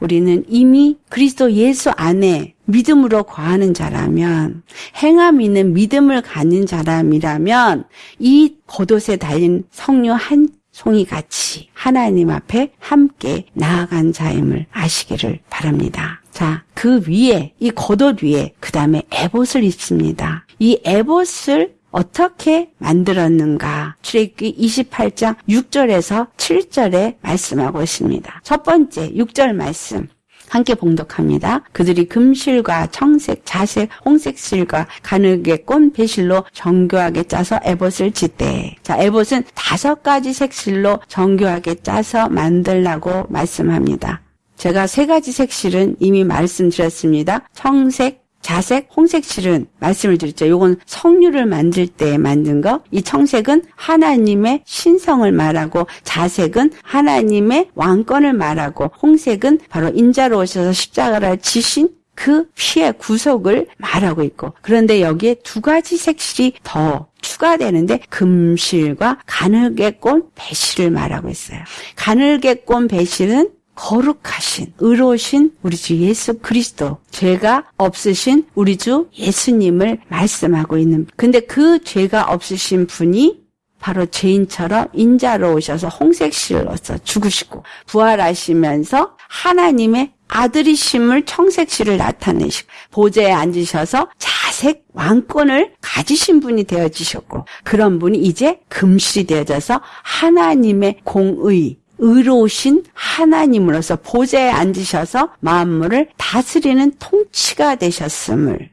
우리는 이미 그리스도 예수 안에 믿음으로 거하는 자라면 행함 있는 믿음을 갖는 자람이라면 이 겉옷에 달린 성류 한 송이 같이 하나님 앞에 함께 나아간 자임을 아시기를 바랍니다. 자, 그 위에 이 겉옷 위에 그 다음에 에봇을 입습니다. 이 에봇을 어떻게 만들었는가? 출애굽기 28장 6절에서 7절에 말씀하고 있습니다. 첫 번째 6절 말씀. 함께 봉독합니다. 그들이 금실과 청색, 자색, 홍색 실과 가늘게 꼰 배실로 정교하게 짜서 에봇을 짓대. 자, 에봇은 다섯 가지 색실로 정교하게 짜서 만들라고 말씀합니다. 제가 세 가지 색실은 이미 말씀드렸습니다. 청색, 자색, 홍색 실은 말씀을 드렸죠. 요건 성류를 만들 때 만든 거. 이 청색은 하나님의 신성을 말하고 자색은 하나님의 왕권을 말하고 홍색은 바로 인자로 오셔서 십자가를 지신 그 피의 구속을 말하고 있고 그런데 여기에 두 가지 색실이 더 추가되는데 금실과 가늘게 꼰 배실을 말하고 있어요. 가늘게 꼰 배실은 거룩하신 의로우신 우리 주 예수 그리스도. 죄가 없으신 우리 주 예수님을 말씀하고 있는 근데 그 죄가 없으신 분이 바로 죄인처럼 인자로 오셔서 홍색실로서 죽으시고 부활하시면서 하나님의 아들이심을 청색실을 나타내시고 보좌에 앉으셔서 자색 왕권을 가지신 분이 되어지셨고 그런 분이 이제 금실이 되어져서 하나님의 공의 의로우신 하나님으로서 보좌에 앉으셔서 만물을 다스리는 통치가 되셨음을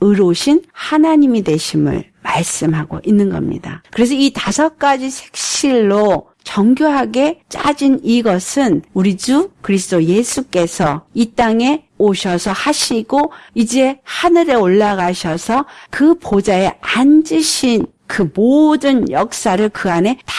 의로우신 하나님이 되심을 말씀하고 있는 겁니다. 그래서 이 다섯 가지 색실로 정교하게 짜진 이것은 우리 주 그리스도 예수께서 이 땅에 오셔서 하시고 이제 하늘에 올라가셔서 그 보좌에 앉으신 그 모든 역사를 그 안에 다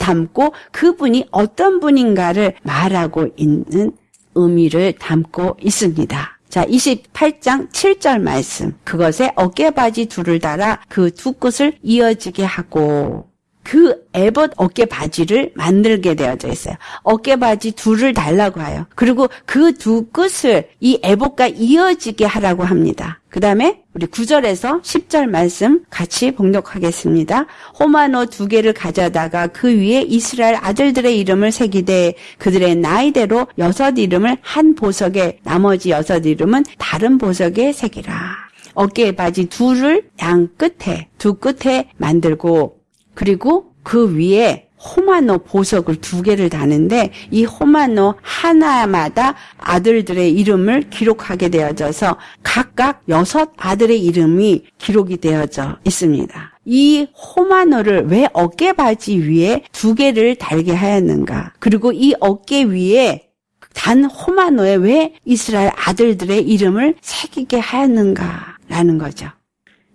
담고 그분이 어떤 분인가를 말하고 있는 의미를 담고 있습니다. 자, 28장 7절 말씀. 그것에 어깨바지 둘을 달아 그 두 끝을 이어지게 하고 그 에봇 어깨 바지를 만들게 되어져 있어요. 어깨 바지 둘을 달라고 해요. 그리고 그 두 끝을 이 에봇과 이어지게 하라고 합니다. 그 다음에 우리 9절에서 10절 말씀 같이 봉독하겠습니다. 호마노 두 개를 가져다가 그 위에 이스라엘 아들들의 이름을 새기되 그들의 나이대로 여섯 이름을 한 보석에 나머지 여섯 이름은 다른 보석에 새기라. 어깨 바지 둘을 양 끝에 두 끝에 만들고 그리고 그 위에 호마노 보석을 두 개를 다는데 이 호마노 하나마다 아들들의 이름을 기록하게 되어져서 각각 여섯 아들의 이름이 기록이 되어져 있습니다. 이 호마노를 왜 어깨바지 위에 두 개를 달게 하였는가? 그리고 이 어깨 위에 단 호마노에 왜 이스라엘 아들들의 이름을 새기게 하였는가 라는 거죠.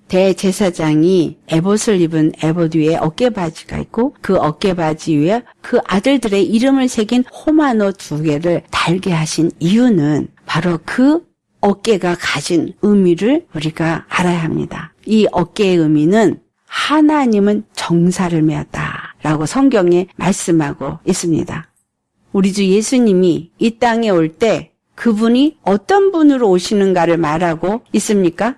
대제사장이 에봇을 입은 에봇 위에 어깨바지가 있고 그 어깨바지 위에 그 아들들의 이름을 새긴 호마노 두 개를 달게 하신 이유는 바로 그 어깨가 가진 의미를 우리가 알아야 합니다. 이 어깨의 의미는 하나님은 정사를 메었다. 라고 성경에 말씀하고 있습니다. 우리 주 예수님이 이 땅에 올 때 그분이 어떤 분으로 오시는가를 말하고 있습니까?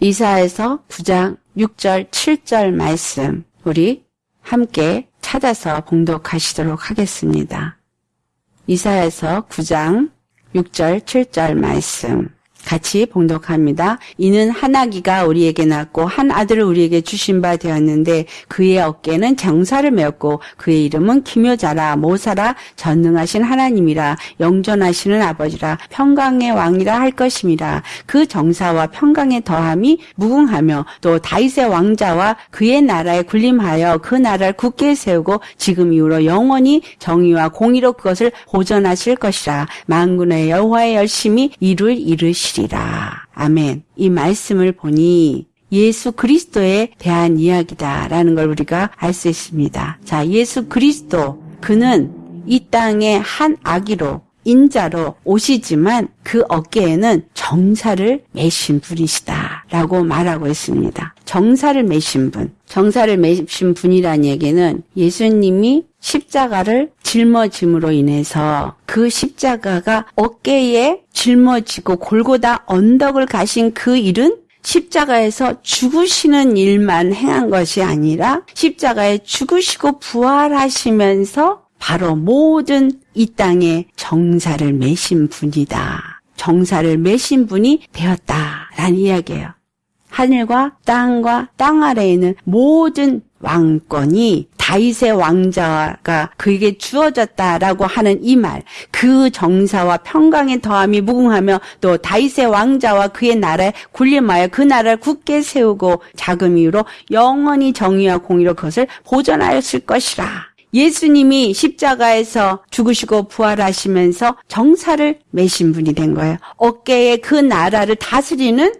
이사에서 9장 6절 7절 말씀 우리 함께 찾아서 봉독하시도록 하겠습니다. 이사에서 9장 6절 7절 말씀 같이 봉독합니다. 이는 한 아기가 우리에게 낳고 한 아들을 우리에게 주신 바 되었는데 그의 어깨는 정사를 메었고 그의 이름은 기묘자라 모사라 전능하신 하나님이라 영존하시는 아버지라 평강의 왕이라 할 것임이라 그 정사와 평강의 더함이 무궁하며 또 다윗의 왕자와 그의 나라에 군림하여 그 나라를 굳게 세우고 지금 이후로 영원히 정의와 공의로 그것을 보존하실 것이라 만군의 여호와의 열심히 이룰 이르시 것이리라. 아멘. 이 말씀을 보니 예수 그리스도에 대한 이야기다라는 걸 우리가 알 수 있습니다. 자, 예수 그리스도 그는 이 땅의 한 아기로 인자로 오시지만 그 어깨에는 정사를 매신 분이시다라고 말하고 있습니다. 정사를 매신 분. 정사를 매신 분이라는 얘기는 예수님이 십자가를 짊어짐으로 인해서 그 십자가가 어깨에 짊어지고 골고다 언덕을 가신 그 일은 십자가에서 죽으시는 일만 행한 것이 아니라 십자가에 죽으시고 부활하시면서 바로 모든 이 땅에 정사를 매신 분이다. 정사를 매신 분이 되었다라는 이야기예요. 하늘과 땅과 땅 아래에 있는 모든 왕권이 다윗의 왕자가 그에게 주어졌다라고 하는 이 말, 그 정사와 평강의 더함이 무궁하며 또 다윗의 왕자와 그의 나라에 군림하여 그 나라를 굳게 세우고 자금 이후로 영원히 정의와 공의로 그것을 보존하였을 것이라. 예수님이 십자가에서 죽으시고 부활하시면서 정사를 매신 분이 된 거예요. 어깨에 그 나라를 다스리는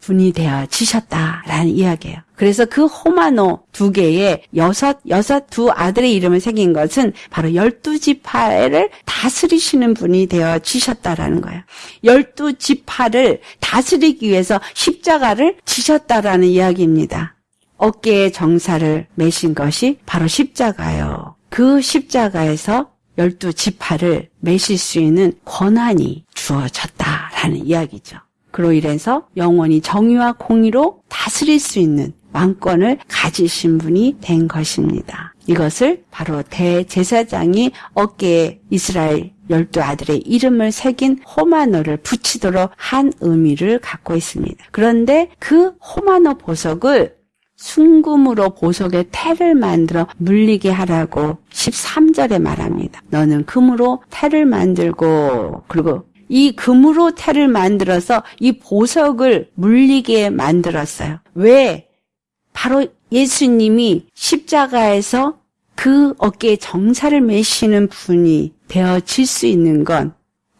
분이 되어지셨다라는 이야기예요. 그래서 그 호마노 두 개의 여섯 여섯 두 아들의 이름을 새긴 것은 바로 열두 지파를 다스리시는 분이 되어지셨다라는 거예요. 열두 지파를 다스리기 위해서 십자가를 지셨다라는 이야기입니다. 어깨에 정사를 매신 것이 바로 십자가요. 그 십자가에서 열두 지파를 매실 수 있는 권한이 주어졌다라는 이야기죠. 그로 인해서 영원히 정의와 공의로 다스릴 수 있는 왕권을 가지신 분이 된 것입니다. 이것을 바로 대제사장이 어깨에 이스라엘 열두 아들의 이름을 새긴 호마노를 붙이도록 한 의미를 갖고 있습니다. 그런데 그 호마노 보석을 순금으로 보석의 태를 만들어 물리게 하라고 13절에 말합니다. 너는 금으로 태를 만들고 그리고 이 금으로 태를 만들어서 이 보석을 물리게 만들었어요. 왜? 바로 예수님이 십자가에서 그 어깨에 정사를 매시는 분이 되어질 수 있는 건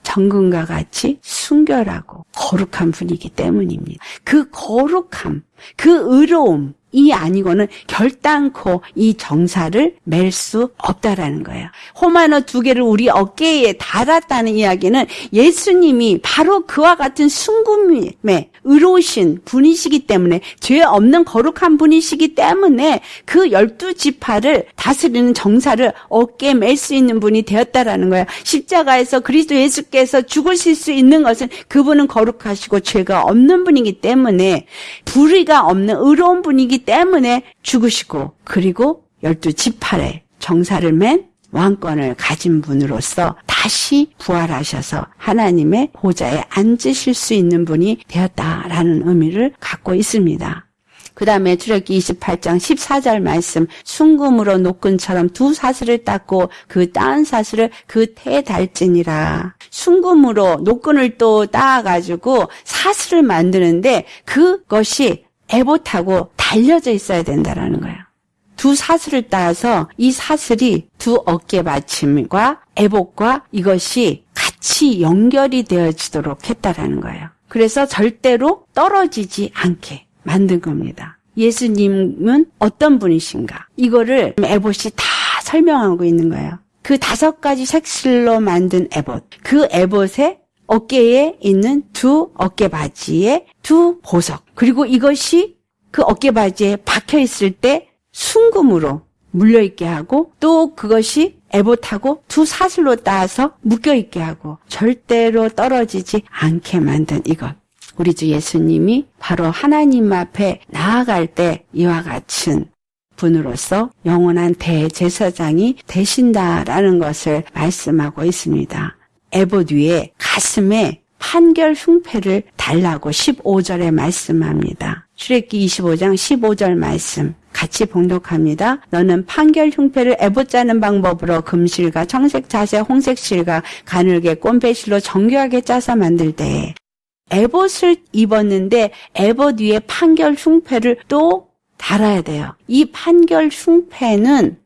정금과 같이 순결하고 거룩한 분이기 때문입니다. 그 거룩함, 그 의로움, 이 아니고는 결단코 이 정사를 맬 수 없다라는 거예요. 호마노 두 개를 우리 어깨에 달았다는 이야기는 예수님이 바로 그와 같은 순금에 의로우신 분이시기 때문에 죄 없는 거룩한 분이시기 때문에 그 열두 지파를 다스리는 정사를 어깨에 맬수 있는 분이 되었다라는 거예요. 십자가에서 그리스도 예수께서 죽으실 수 있는 것은 그분은 거룩하시고 죄가 없는 분이기 때문에 불의가 없는 의로운 분이기 때문에 죽으시고 그리고 열두 지파에 정사를 맨 왕권을 가진 분으로서 다시 부활하셔서 하나님의 보좌에 앉으실 수 있는 분이 되었다라는 의미를 갖고 있습니다. 그 다음에 출애기 28장 14절 말씀 순금으로 노끈처럼 두 사슬을 닦고 그 따은 사슬을 그태 달지니라 순금으로 노끈을 또 따가지고 사슬을 만드는데 그것이 에봇하고 달려져 있어야 된다라는 거예요. 두 사슬을 따서 이 사슬이 두 어깨 받침과 에봇과 이것이 같이 연결이 되어지도록 했다라는 거예요. 그래서 절대로 떨어지지 않게 만든 겁니다. 예수님은 어떤 분이신가? 이거를 에봇이 다 설명하고 있는 거예요. 그 다섯 가지 색실로 만든 에봇. 그 에봇에 어깨에 있는 두 어깨 바지에 두 보석. 그리고 이것이 그 어깨 바지에 박혀 있을 때 순금으로 물려 있게 하고 또 그것이 에봇하고 두 사슬로 따서 묶여 있게 하고 절대로 떨어지지 않게 만든 이것. 우리 주 예수님이 바로 하나님 앞에 나아갈 때 이와 같은 분으로서 영원한 대제사장이 되신다라는 것을 말씀하고 있습니다. 에봇 위에 가슴에 판결 흉패를 달라고 15절에 말씀합니다. 출애기 25장 15절 말씀 같이 봉독합니다. 너는 판결 흉패를 에봇 짜는 방법으로 금실과 청색 자세 홍색 실과 가늘게 꼼배실로 정교하게 짜서 만들 때 에봇을 입었는데 에봇 위에 판결 흉패를 또 달아야 돼요. 이 판결 흉패는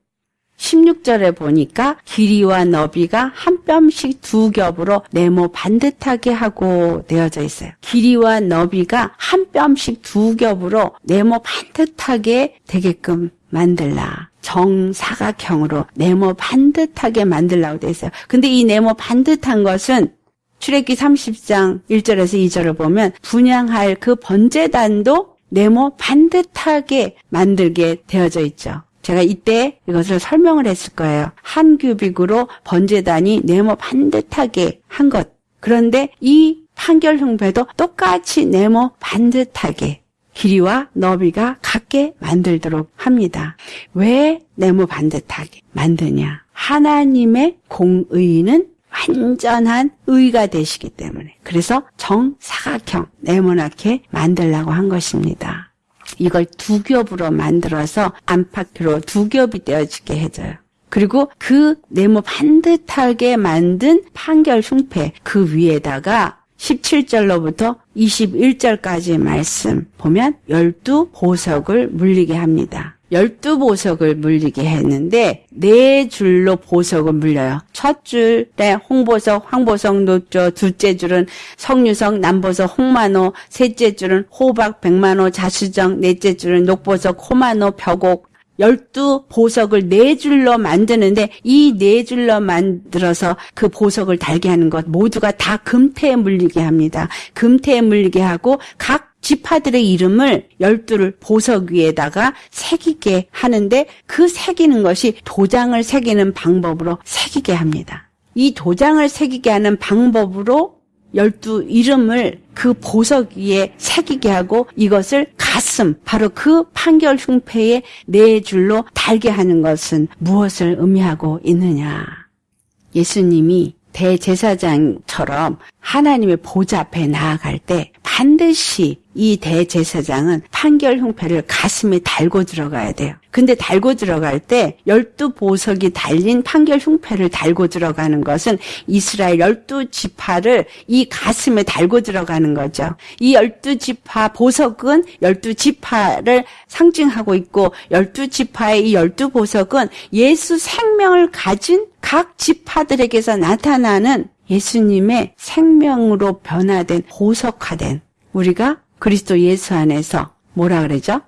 16절에 보니까 길이와 너비가 한 뼘씩 두 겹으로 네모 반듯하게 하고 되어져 있어요. 길이와 너비가 한 뼘씩 두 겹으로 네모 반듯하게 되게끔 만들라. 정사각형으로 네모 반듯하게 만들라고 되어 있어요. 근데 이 네모 반듯한 것은 출애기 30장 1절에서 2절을 보면 분양할 그 번제단도 네모 반듯하게 만들게 되어져 있죠. 제가 이때 이것을 설명을 했을 거예요. 한 규빅으로 번제단이 네모 반듯하게 한 것. 그런데 이 판결 흉배도 똑같이 네모 반듯하게 길이와 너비가 같게 만들도록 합니다. 왜 네모 반듯하게 만드냐? 하나님의 공의는 완전한 의가 되시기 때문에 그래서 정사각형 네모나게 만들라고 한 것입니다. 이걸 두 겹으로 만들어서 안팎으로 두 겹이 되어지게 해줘요. 그리고 그 네모 반듯하게 만든 판결 흉패 그 위에다가 17절로부터 21절까지 말씀 보면 열두 보석을 물리게 합니다. 열두 보석을 물리게 했는데 네 줄로 보석을 물려요. 첫 줄에 홍보석, 황보석, 노조, 둘째 줄은 석류석, 남보석, 홍만호, 셋째 줄은 호박, 백만호, 자수정, 넷째 줄은 녹보석, 호만호, 벽옥, 열두 보석을 네 줄로 만드는데 이 네 줄로 만들어서 그 보석을 달게 하는 것 모두가 다 금태에 물리게 합니다. 금태에 물리게 하고 각 지파들의 이름을 열두를 보석 위에다가 새기게 하는데 그 새기는 것이 도장을 새기는 방법으로 새기게 합니다. 이 도장을 새기게 하는 방법으로 열두 이름을 그 보석 위에 새기게 하고 이것을 가슴 바로 그 판결 흉패에 네 줄로 달게 하는 것은 무엇을 의미하고 있느냐? 예수님이 대제사장처럼 하나님의 보좌 앞에 나아갈 때 반드시 이 대제사장은 판결 흉패를 가슴에 달고 들어가야 돼요. 근데 달고 들어갈 때 열두 보석이 달린 판결 흉패를 달고 들어가는 것은 이스라엘 열두 지파를 이 가슴에 달고 들어가는 거죠. 이 열두 지파 보석은 열두 지파를 상징하고 있고 열두 지파의 이 열두 보석은 예수 생명을 가진 각 지파들에게서 나타나는 예수님의 생명으로 변화된 보석화된 우리가 그리스도 예수 안에서 뭐라 그러죠?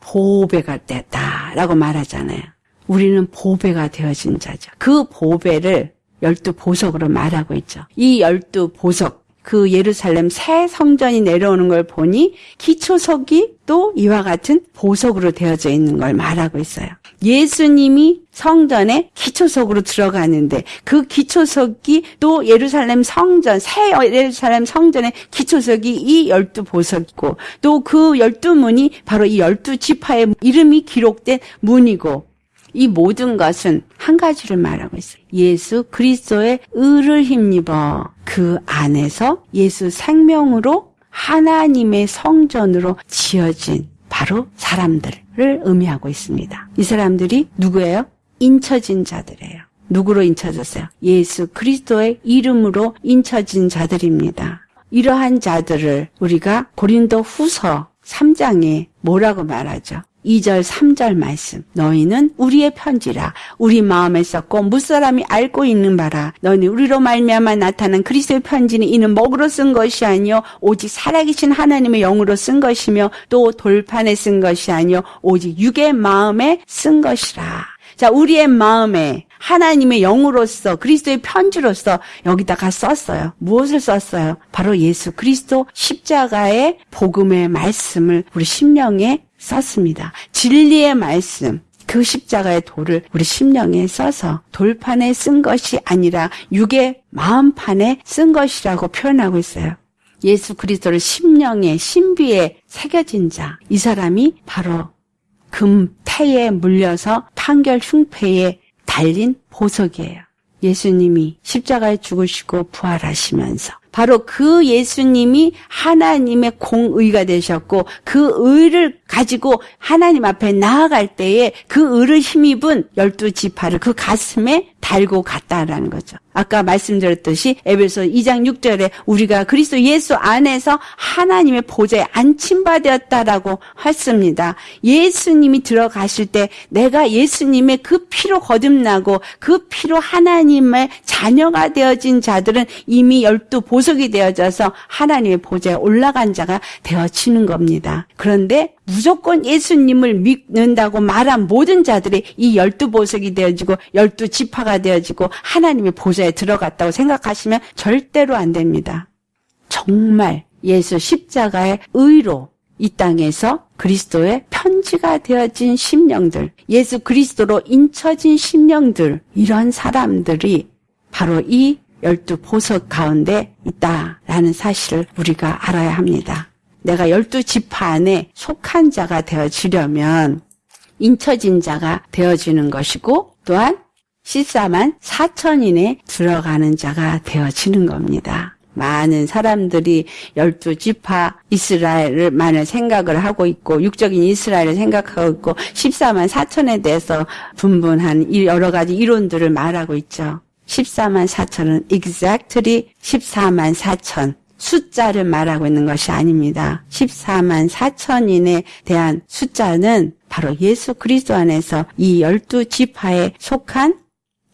보배가 됐다라고 말하잖아요. 우리는 보배가 되어진 자죠. 그 보배를 열두 보석으로 말하고 있죠. 이 열두 보석, 그 예루살렘 새 성전이 내려오는 걸 보니 기초석이 또 이와 같은 보석으로 되어져 있는 걸 말하고 있어요. 예수님이 성전에 기초석으로 들어가는데 그 기초석이 또 예루살렘 성전, 새 예루살렘 성전의 기초석이 이 열두 보석이고 또 그 열두 문이 바로 이 열두 지파의 이름이 기록된 문이고 이 모든 것은 한 가지를 말하고 있어요. 예수 그리스도의 의를 힘입어 그 안에서 예수 생명으로 하나님의 성전으로 지어진 바로 사람들을 의미하고 있습니다. 이 사람들이 누구예요? 인쳐진 자들이에요. 누구로 인쳐졌어요? 예수 그리스도의 이름으로 인쳐진 자들입니다. 이러한 자들을 우리가 고린도 후서 3장에 뭐라고 말하죠? 2절, 3절 말씀. 너희는 우리의 편지라. 우리 마음에 썼고 무사람이 알고 있는 바라. 너희는 우리로 말미암아 나타난 그리스도의 편지는 이는 먹으로 쓴 것이 아니요 오직 살아계신 하나님의 영으로 쓴 것이며 또 돌판에 쓴 것이 아니요 오직 육의 마음에 쓴 것이라. 자, 우리의 마음에 하나님의 영으로서 그리스도의 편지로서 여기다가 썼어요. 무엇을 썼어요? 바로 예수 그리스도 십자가의 복음의 말씀을 우리 심령에 썼습니다. 진리의 말씀, 그 십자가의 돌을 우리 심령에 써서 돌판에 쓴 것이 아니라 육의 마음판에 쓴 것이라고 표현하고 있어요. 예수 그리스도를 심령에 신비에 새겨진 자. 이 사람이 바로 금태에 물려서 판결 흉패에 달린 보석이에요. 예수님이 십자가에 죽으시고 부활하시면서 바로 그 예수님이 하나님의 공의가 되셨고 그 의를 가지고 하나님 앞에 나아갈 때에 그 의를 힘입은 열두 지파를 그 가슴에 달고 갔다라는 거죠. 아까 말씀드렸듯이 에베소 2장 6절에 우리가 그리스도 예수 안에서 하나님의 보좌에 안침받았다라고 했습니다. 예수님이 들어가실 때 내가 예수님의 그 피로 거듭나고 그 피로 하나님의 자녀가 되어진 자들은 이미 열두 보석이 되어져서 하나님의 보좌에 올라간 자가 되어지는 겁니다. 그런데 무조건 예수님을 믿는다고 말한 모든 자들이 이 열두 보석이 되어지고 열두 지파가 되어지고 하나님의 보좌에 들어갔다고 생각하시면 절대로 안 됩니다. 정말 예수 십자가의 의로 이 땅에서 그리스도의 편지가 되어진 심령들, 예수 그리스도로 인쳐진 심령들, 이런 사람들이 바로 이 열두 보석 가운데 있다라는 사실을 우리가 알아야 합니다. 내가 열두 지파 안에 속한 자가 되어지려면 인쳐진 자가 되어지는 것이고 또한 14만 4천인에 들어가는 자가 되어지는 겁니다. 많은 사람들이 열두 지파 이스라엘만을 생각을 하고 있고 육적인 이스라엘을 생각하고 있고 14만 4천에 대해서 분분한 여러 가지 이론들을 말하고 있죠. 14만 4천은 exactly 14만 4천 숫자를 말하고 있는 것이 아닙니다. 14만 4천인에 대한 숫자는 바로 예수 그리스도 안에서 이 열두 지파에 속한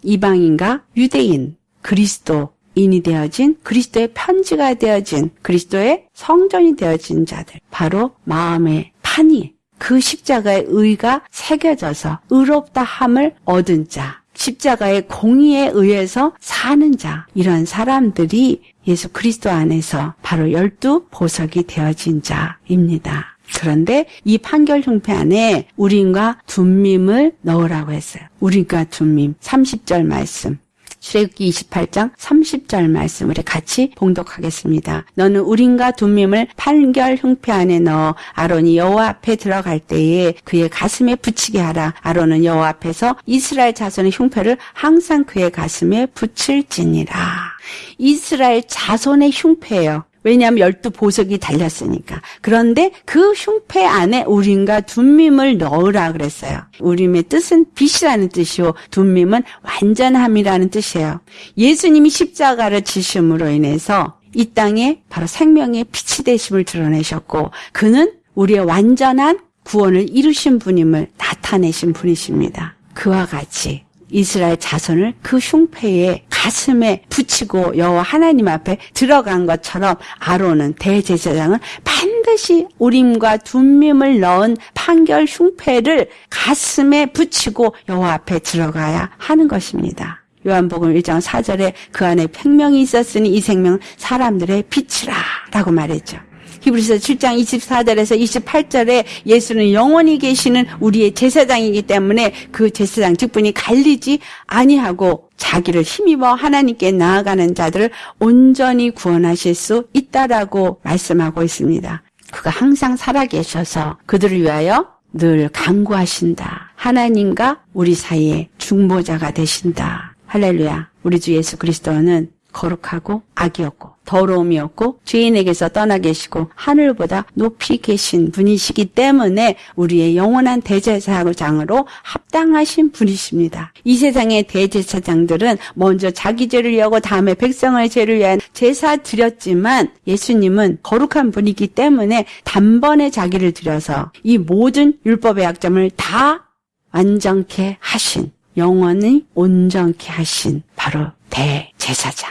이방인과 유대인, 그리스도인이 되어진 그리스도의 편지가 되어진 그리스도의 성전이 되어진 자들 바로 마음의 판이 그 십자가의 의가 새겨져서 의롭다 함을 얻은 자 십자가의 공의에 의해서 사는 자 이런 사람들이 예수 그리스도 안에서 바로 열두 보석이 되어진 자입니다. 그런데 이 판결 형패 안에 우린과 둠밈을 넣으라고 했어요. 우린과 둠밈 30절 말씀. 출애굽기 28장 30절 말씀 우리 같이 봉독하겠습니다. 너는 우린과 둠밈을 판결 흉패 안에 넣어 아론이 여호와 앞에 들어갈 때에 그의 가슴에 붙이게 하라. 아론은 여호와 앞에서 이스라엘 자손의 흉패를 항상 그의 가슴에 붙일지니라. 이스라엘 자손의 흉패예요. 왜냐하면 열두 보석이 달렸으니까. 그런데 그 흉패 안에 우림과 둠밈을 넣으라 그랬어요. 우림의 뜻은 빛이라는 뜻이요. 둠밈은 완전함이라는 뜻이에요. 예수님이 십자가를 지심으로 인해서 이 땅에 바로 생명의 빛이 되심을 드러내셨고 그는 우리의 완전한 구원을 이루신 분임을 나타내신 분이십니다. 그와 같이 이스라엘 자손을 그 흉패에 가슴에 붙이고 여호와 하나님 앞에 들어간 것처럼 아론은 대제사장은 반드시 우림과 둠밈을 넣은 판결 흉패를 가슴에 붙이고 여호와 앞에 들어가야 하는 것입니다. 요한복음 1장 4절에 그 안에 생명이 있었으니 이 생명은 사람들의 빛이라 라고 말했죠. 히브리서 7장 24절에서 28절에 예수는 영원히 계시는 우리의 제사장이기 때문에 그 제사장 직분이 갈리지 아니하고 자기를 힘입어 하나님께 나아가는 자들을 온전히 구원하실 수 있다라고 말씀하고 있습니다. 그가 항상 살아계셔서 그들을 위하여 늘 강구하신다. 하나님과 우리 사이에 중보자가 되신다. 할렐루야. 우리 주 예수 그리스도는 거룩하고 악이었고 더러움이 없고 죄인에게서 떠나 계시고 하늘보다 높이 계신 분이시기 때문에 우리의 영원한 대제사장으로 합당하신 분이십니다. 이 세상의 대제사장들은 먼저 자기 죄를 위하고 다음에 백성의 죄를 위한 제사 드렸지만 예수님은 거룩한 분이기 때문에 단번에 자기를 들여서 이 모든 율법의 약점을 다 완전케 하신 영원히 온전케 하신 바로 대제사장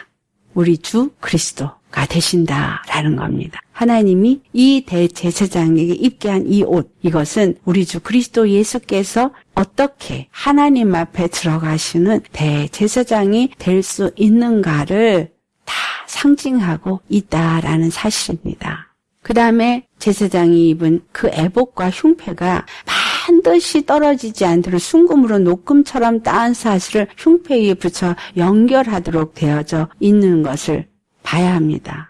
우리 주 그리스도가 되신다라는 겁니다. 하나님이 이 대제사장에게 입게 한 이 옷, 이것은 우리 주 그리스도 예수께서 어떻게 하나님 앞에 들어가시는 대제사장이 될 수 있는가를 다 상징하고 있다라는 사실입니다. 그 다음에 제사장이 입은 그 애복과 흉패가 반드시 떨어지지 않도록 순금으로 녹금처럼 따은 사슬을 흉패 위에 붙여 연결하도록 되어져 있는 것을 봐야 합니다.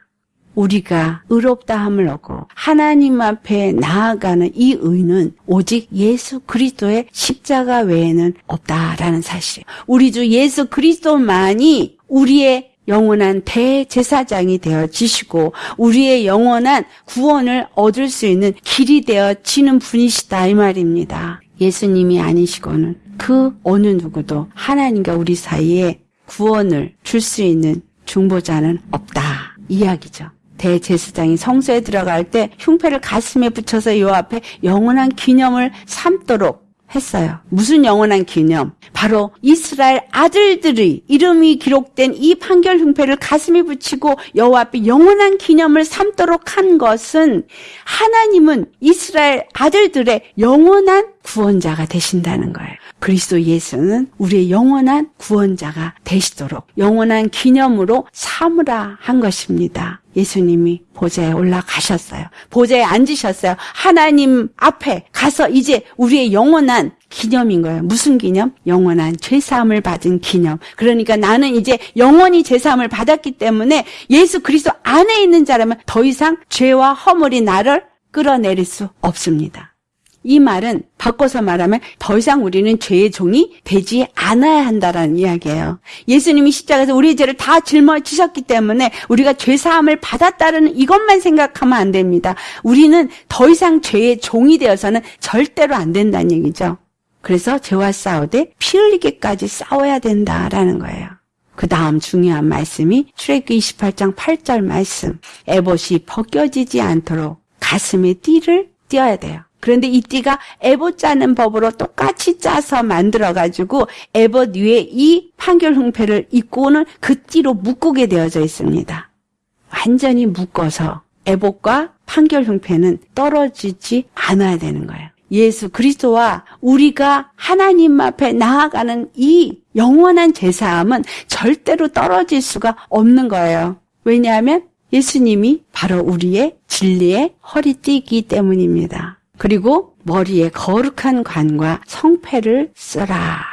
우리가 의롭다함을 얻고 하나님 앞에 나아가는 이 의는 오직 예수 그리스도의 십자가 외에는 없다라는 사실. 우리 주 예수 그리스도만이 우리의 영원한 대제사장이 되어 지시고 우리의 영원한 구원을 얻을 수 있는 길이 되어 지는 분이시다 이 말입니다. 예수님이 아니시고는 그 어느 누구도 하나님과 우리 사이에 구원을 줄 수 있는 중보자는 없다 이야기죠. 대제사장이 성소에 들어갈 때 흉패를 가슴에 붙여서 요 앞에 영원한 기념을 삼도록 했어요. 무슨 영원한 기념? 바로 이스라엘 아들들의 이름이 기록된 이 판결 흉패를 가슴에 붙이고 여호와 앞에 영원한 기념을 삼도록 한 것은 하나님은 이스라엘 아들들의 영원한 구원자가 되신다는 거예요. 그리스도 예수는 우리의 영원한 구원자가 되시도록 영원한 기념으로 삼으라 한 것입니다. 예수님이 보좌에 올라가셨어요. 보좌에 앉으셨어요. 하나님 앞에 가서 이제 우리의 영원한 기념인 거예요. 무슨 기념? 영원한 죄사함을 받은 기념. 그러니까 나는 이제 영원히 죄사함을 받았기 때문에 예수 그리스도 안에 있는 자라면 더 이상 죄와 허물이 나를 끌어내릴 수 없습니다. 이 말은 바꿔서 말하면 더 이상 우리는 죄의 종이 되지 않아야 한다라는 이야기예요. 예수님이 십자가에서 우리의 죄를 다 짊어지셨기 때문에 우리가 죄 사함을 받았다는 이것만 생각하면 안 됩니다. 우리는 더 이상 죄의 종이 되어서는 절대로 안 된다는 얘기죠. 그래서 죄와 싸우되 피 흘리기까지 싸워야 된다라는 거예요. 그 다음 중요한 말씀이 출애굽기 28장 8절 말씀. 에봇이 벗겨지지 않도록 가슴에 띠를 띄어야 돼요. 그런데 이 띠가 에봇 짜는 법으로 똑같이 짜서 만들어가지고 에봇 위에 이 판결 흥패를 입고는 그 띠로 묶게 되어져 있습니다. 완전히 묶어서 에봇과 판결 흥패는 떨어지지 않아야 되는 거예요. 예수 그리스도와 우리가 하나님 앞에 나아가는 이 영원한 제사함은 절대로 떨어질 수가 없는 거예요. 왜냐하면 예수님이 바로 우리의 진리의 허리띠이기 때문입니다. 그리고 머리에 거룩한 관과 성패를 쓰라.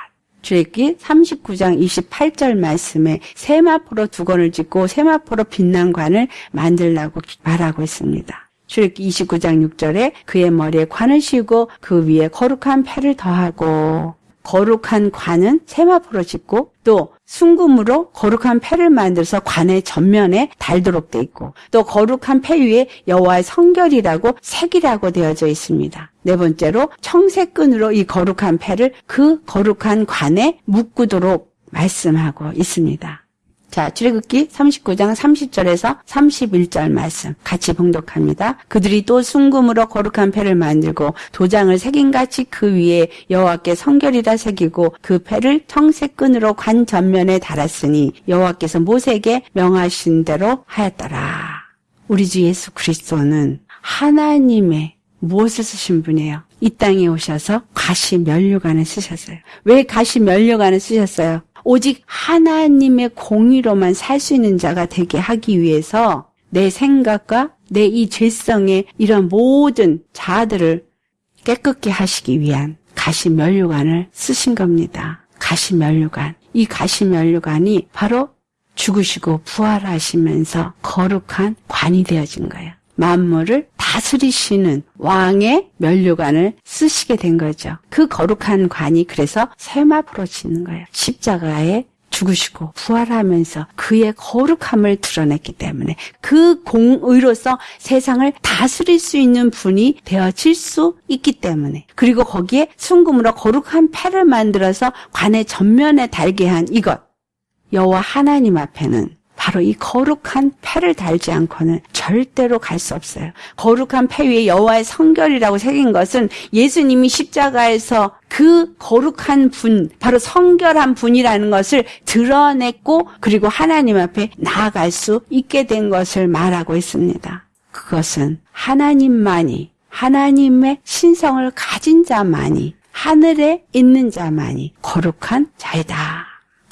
주액기 39장 28절 말씀에 세마포로 두 건을 짓고 세마포로 빛난 관을 만들라고 말하고 있습니다. 출애기 29장 6절에 그의 머리에 관을 씌우고 그 위에 거룩한 패를 더하고 거룩한 관은 세마포로 짓고 또 순금으로 거룩한 패를 만들어서 관의 전면에 달도록 돼 있고 또 거룩한 패 위에 여호와의 성결이라고 색이라고 되어져 있습니다. 네 번째로 청색끈으로 이 거룩한 패를 그 거룩한 관에 묶도록 말씀하고 있습니다. 자, 출애굽기 39장 30절에서 31절 말씀 같이 봉독합니다. 그들이 또 순금으로 거룩한 패를 만들고 도장을 새긴같이 그 위에 여호와께 성결이라 새기고 그 패를 청색 끈으로 관 전면에 달았으니 여호와께서 모세에게 명하신 대로 하였더라. 우리 주 예수 그리스도는 하나님의 무엇을 쓰신 분이에요? 이 땅에 오셔서 가시 면류관을 쓰셨어요. 왜 가시 면류관을 쓰셨어요? 오직 하나님의 공의로만 살 수 있는 자가 되게 하기 위해서 내 생각과 내 이 죄성의 이런 모든 자들을 깨끗게 하시기 위한 가시면류관을 쓰신 겁니다. 가시면류관. 이 가시면류관이 바로 죽으시고 부활하시면서 거룩한 관이 되어진 거예요. 만물을 다스리시는 왕의 면류관을 쓰시게 된 거죠. 그 거룩한 관이 그래서 세마포로 짓는 거예요. 십자가에 죽으시고 부활하면서 그의 거룩함을 드러냈기 때문에 그 공의로서 세상을 다스릴 수 있는 분이 되어질 수 있기 때문에 그리고 거기에 순금으로 거룩한 패를 만들어서 관의 전면에 달게 한 이것 여호와 하나님 앞에는 바로 이 거룩한 패를 달지 않고는 절대로 갈 수 없어요. 거룩한 패 위에 여호와의 성결이라고 새긴 것은 예수님이 십자가에서 그 거룩한 분, 바로 성결한 분이라는 것을 드러냈고 그리고 하나님 앞에 나아갈 수 있게 된 것을 말하고 있습니다. 그것은 하나님만이 하나님의 신성을 가진 자만이 하늘에 있는 자만이 거룩한 자이다.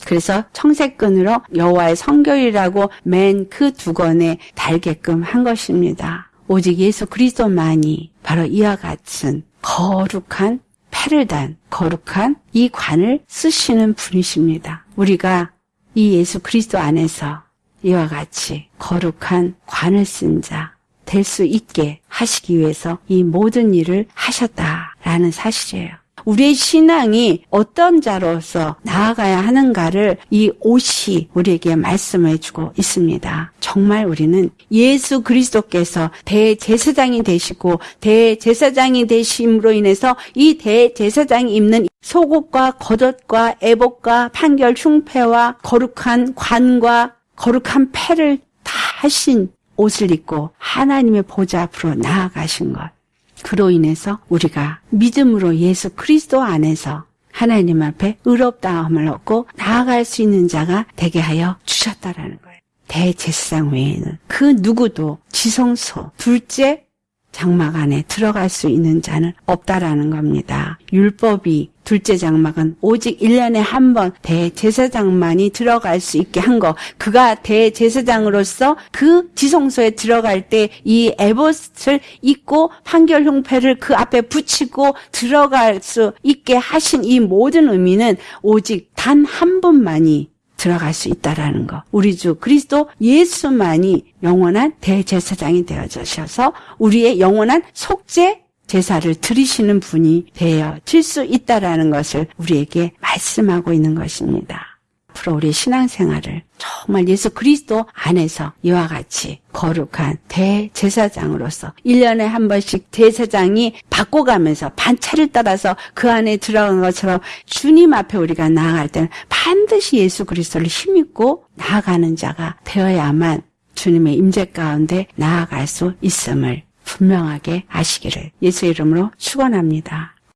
그래서 청색끈으로 여호와의 성결이라고 맨 그두 권에 달게끔 한 것입니다. 오직 예수 그리스도만이 바로 이와 같은 거룩한 패를 단 거룩한 이 관을 쓰시는 분이십니다. 우리가 이 예수 그리스도 안에서 이와 같이 거룩한 관을 쓴 자 될 수 있게 하시기 위해서 이 모든 일을 하셨다라는 사실이에요. 우리의 신앙이 어떤 자로서 나아가야 하는가를 이 옷이 우리에게 말씀해 주고 있습니다. 정말 우리는 예수 그리스도께서 대제사장이 되시고 대제사장이 되심으로 인해서 이 대제사장이 입는 속옷과 겉옷과 애복과 판결 흉패와 거룩한 관과 거룩한 패를 다 하신 옷을 입고 하나님의 보좌 앞으로 나아가신 것. 그로 인해서 우리가 믿음으로 예수 그리스도 안에서 하나님 앞에 의롭다함을 얻고 나아갈 수 있는 자가 되게 하여 주셨다라는 거예요. 대제사장 외에는 그 누구도 지성소 둘째 장막 안에 들어갈 수 있는 자는 없다라는 겁니다. 율법이 둘째 장막은 오직 1년에 한 번 대제사장만이 들어갈 수 있게 한 거. 그가 대제사장으로서 그 지성소에 들어갈 때 이 에봇을 입고 판결 흉패를 그 앞에 붙이고 들어갈 수 있게 하신 이 모든 의미는 오직 단한 분만이 들어갈 수 있다라는 거. 우리 주 그리스도 예수만이 영원한 대제사장이 되어 주셔서 우리의 영원한 속죄 제사를 드리시는 분이 되어질 수 있다라는 것을 우리에게 말씀하고 있는 것입니다. 앞으로 우리 신앙생활을 정말 예수 그리스도 안에서 이와 같이 거룩한 대제사장으로서 1년에 한 번씩 제사장이 바꿔가면서 반차를 따라서 그 안에 들어간 것처럼 주님 앞에 우리가 나아갈 때는 반드시 예수 그리스도를 힘입고 나아가는 자가 되어야만 주님의 임재 가운데 나아갈 수 있음을 분명하게 아시기를 예수 이름으로 축원합니다.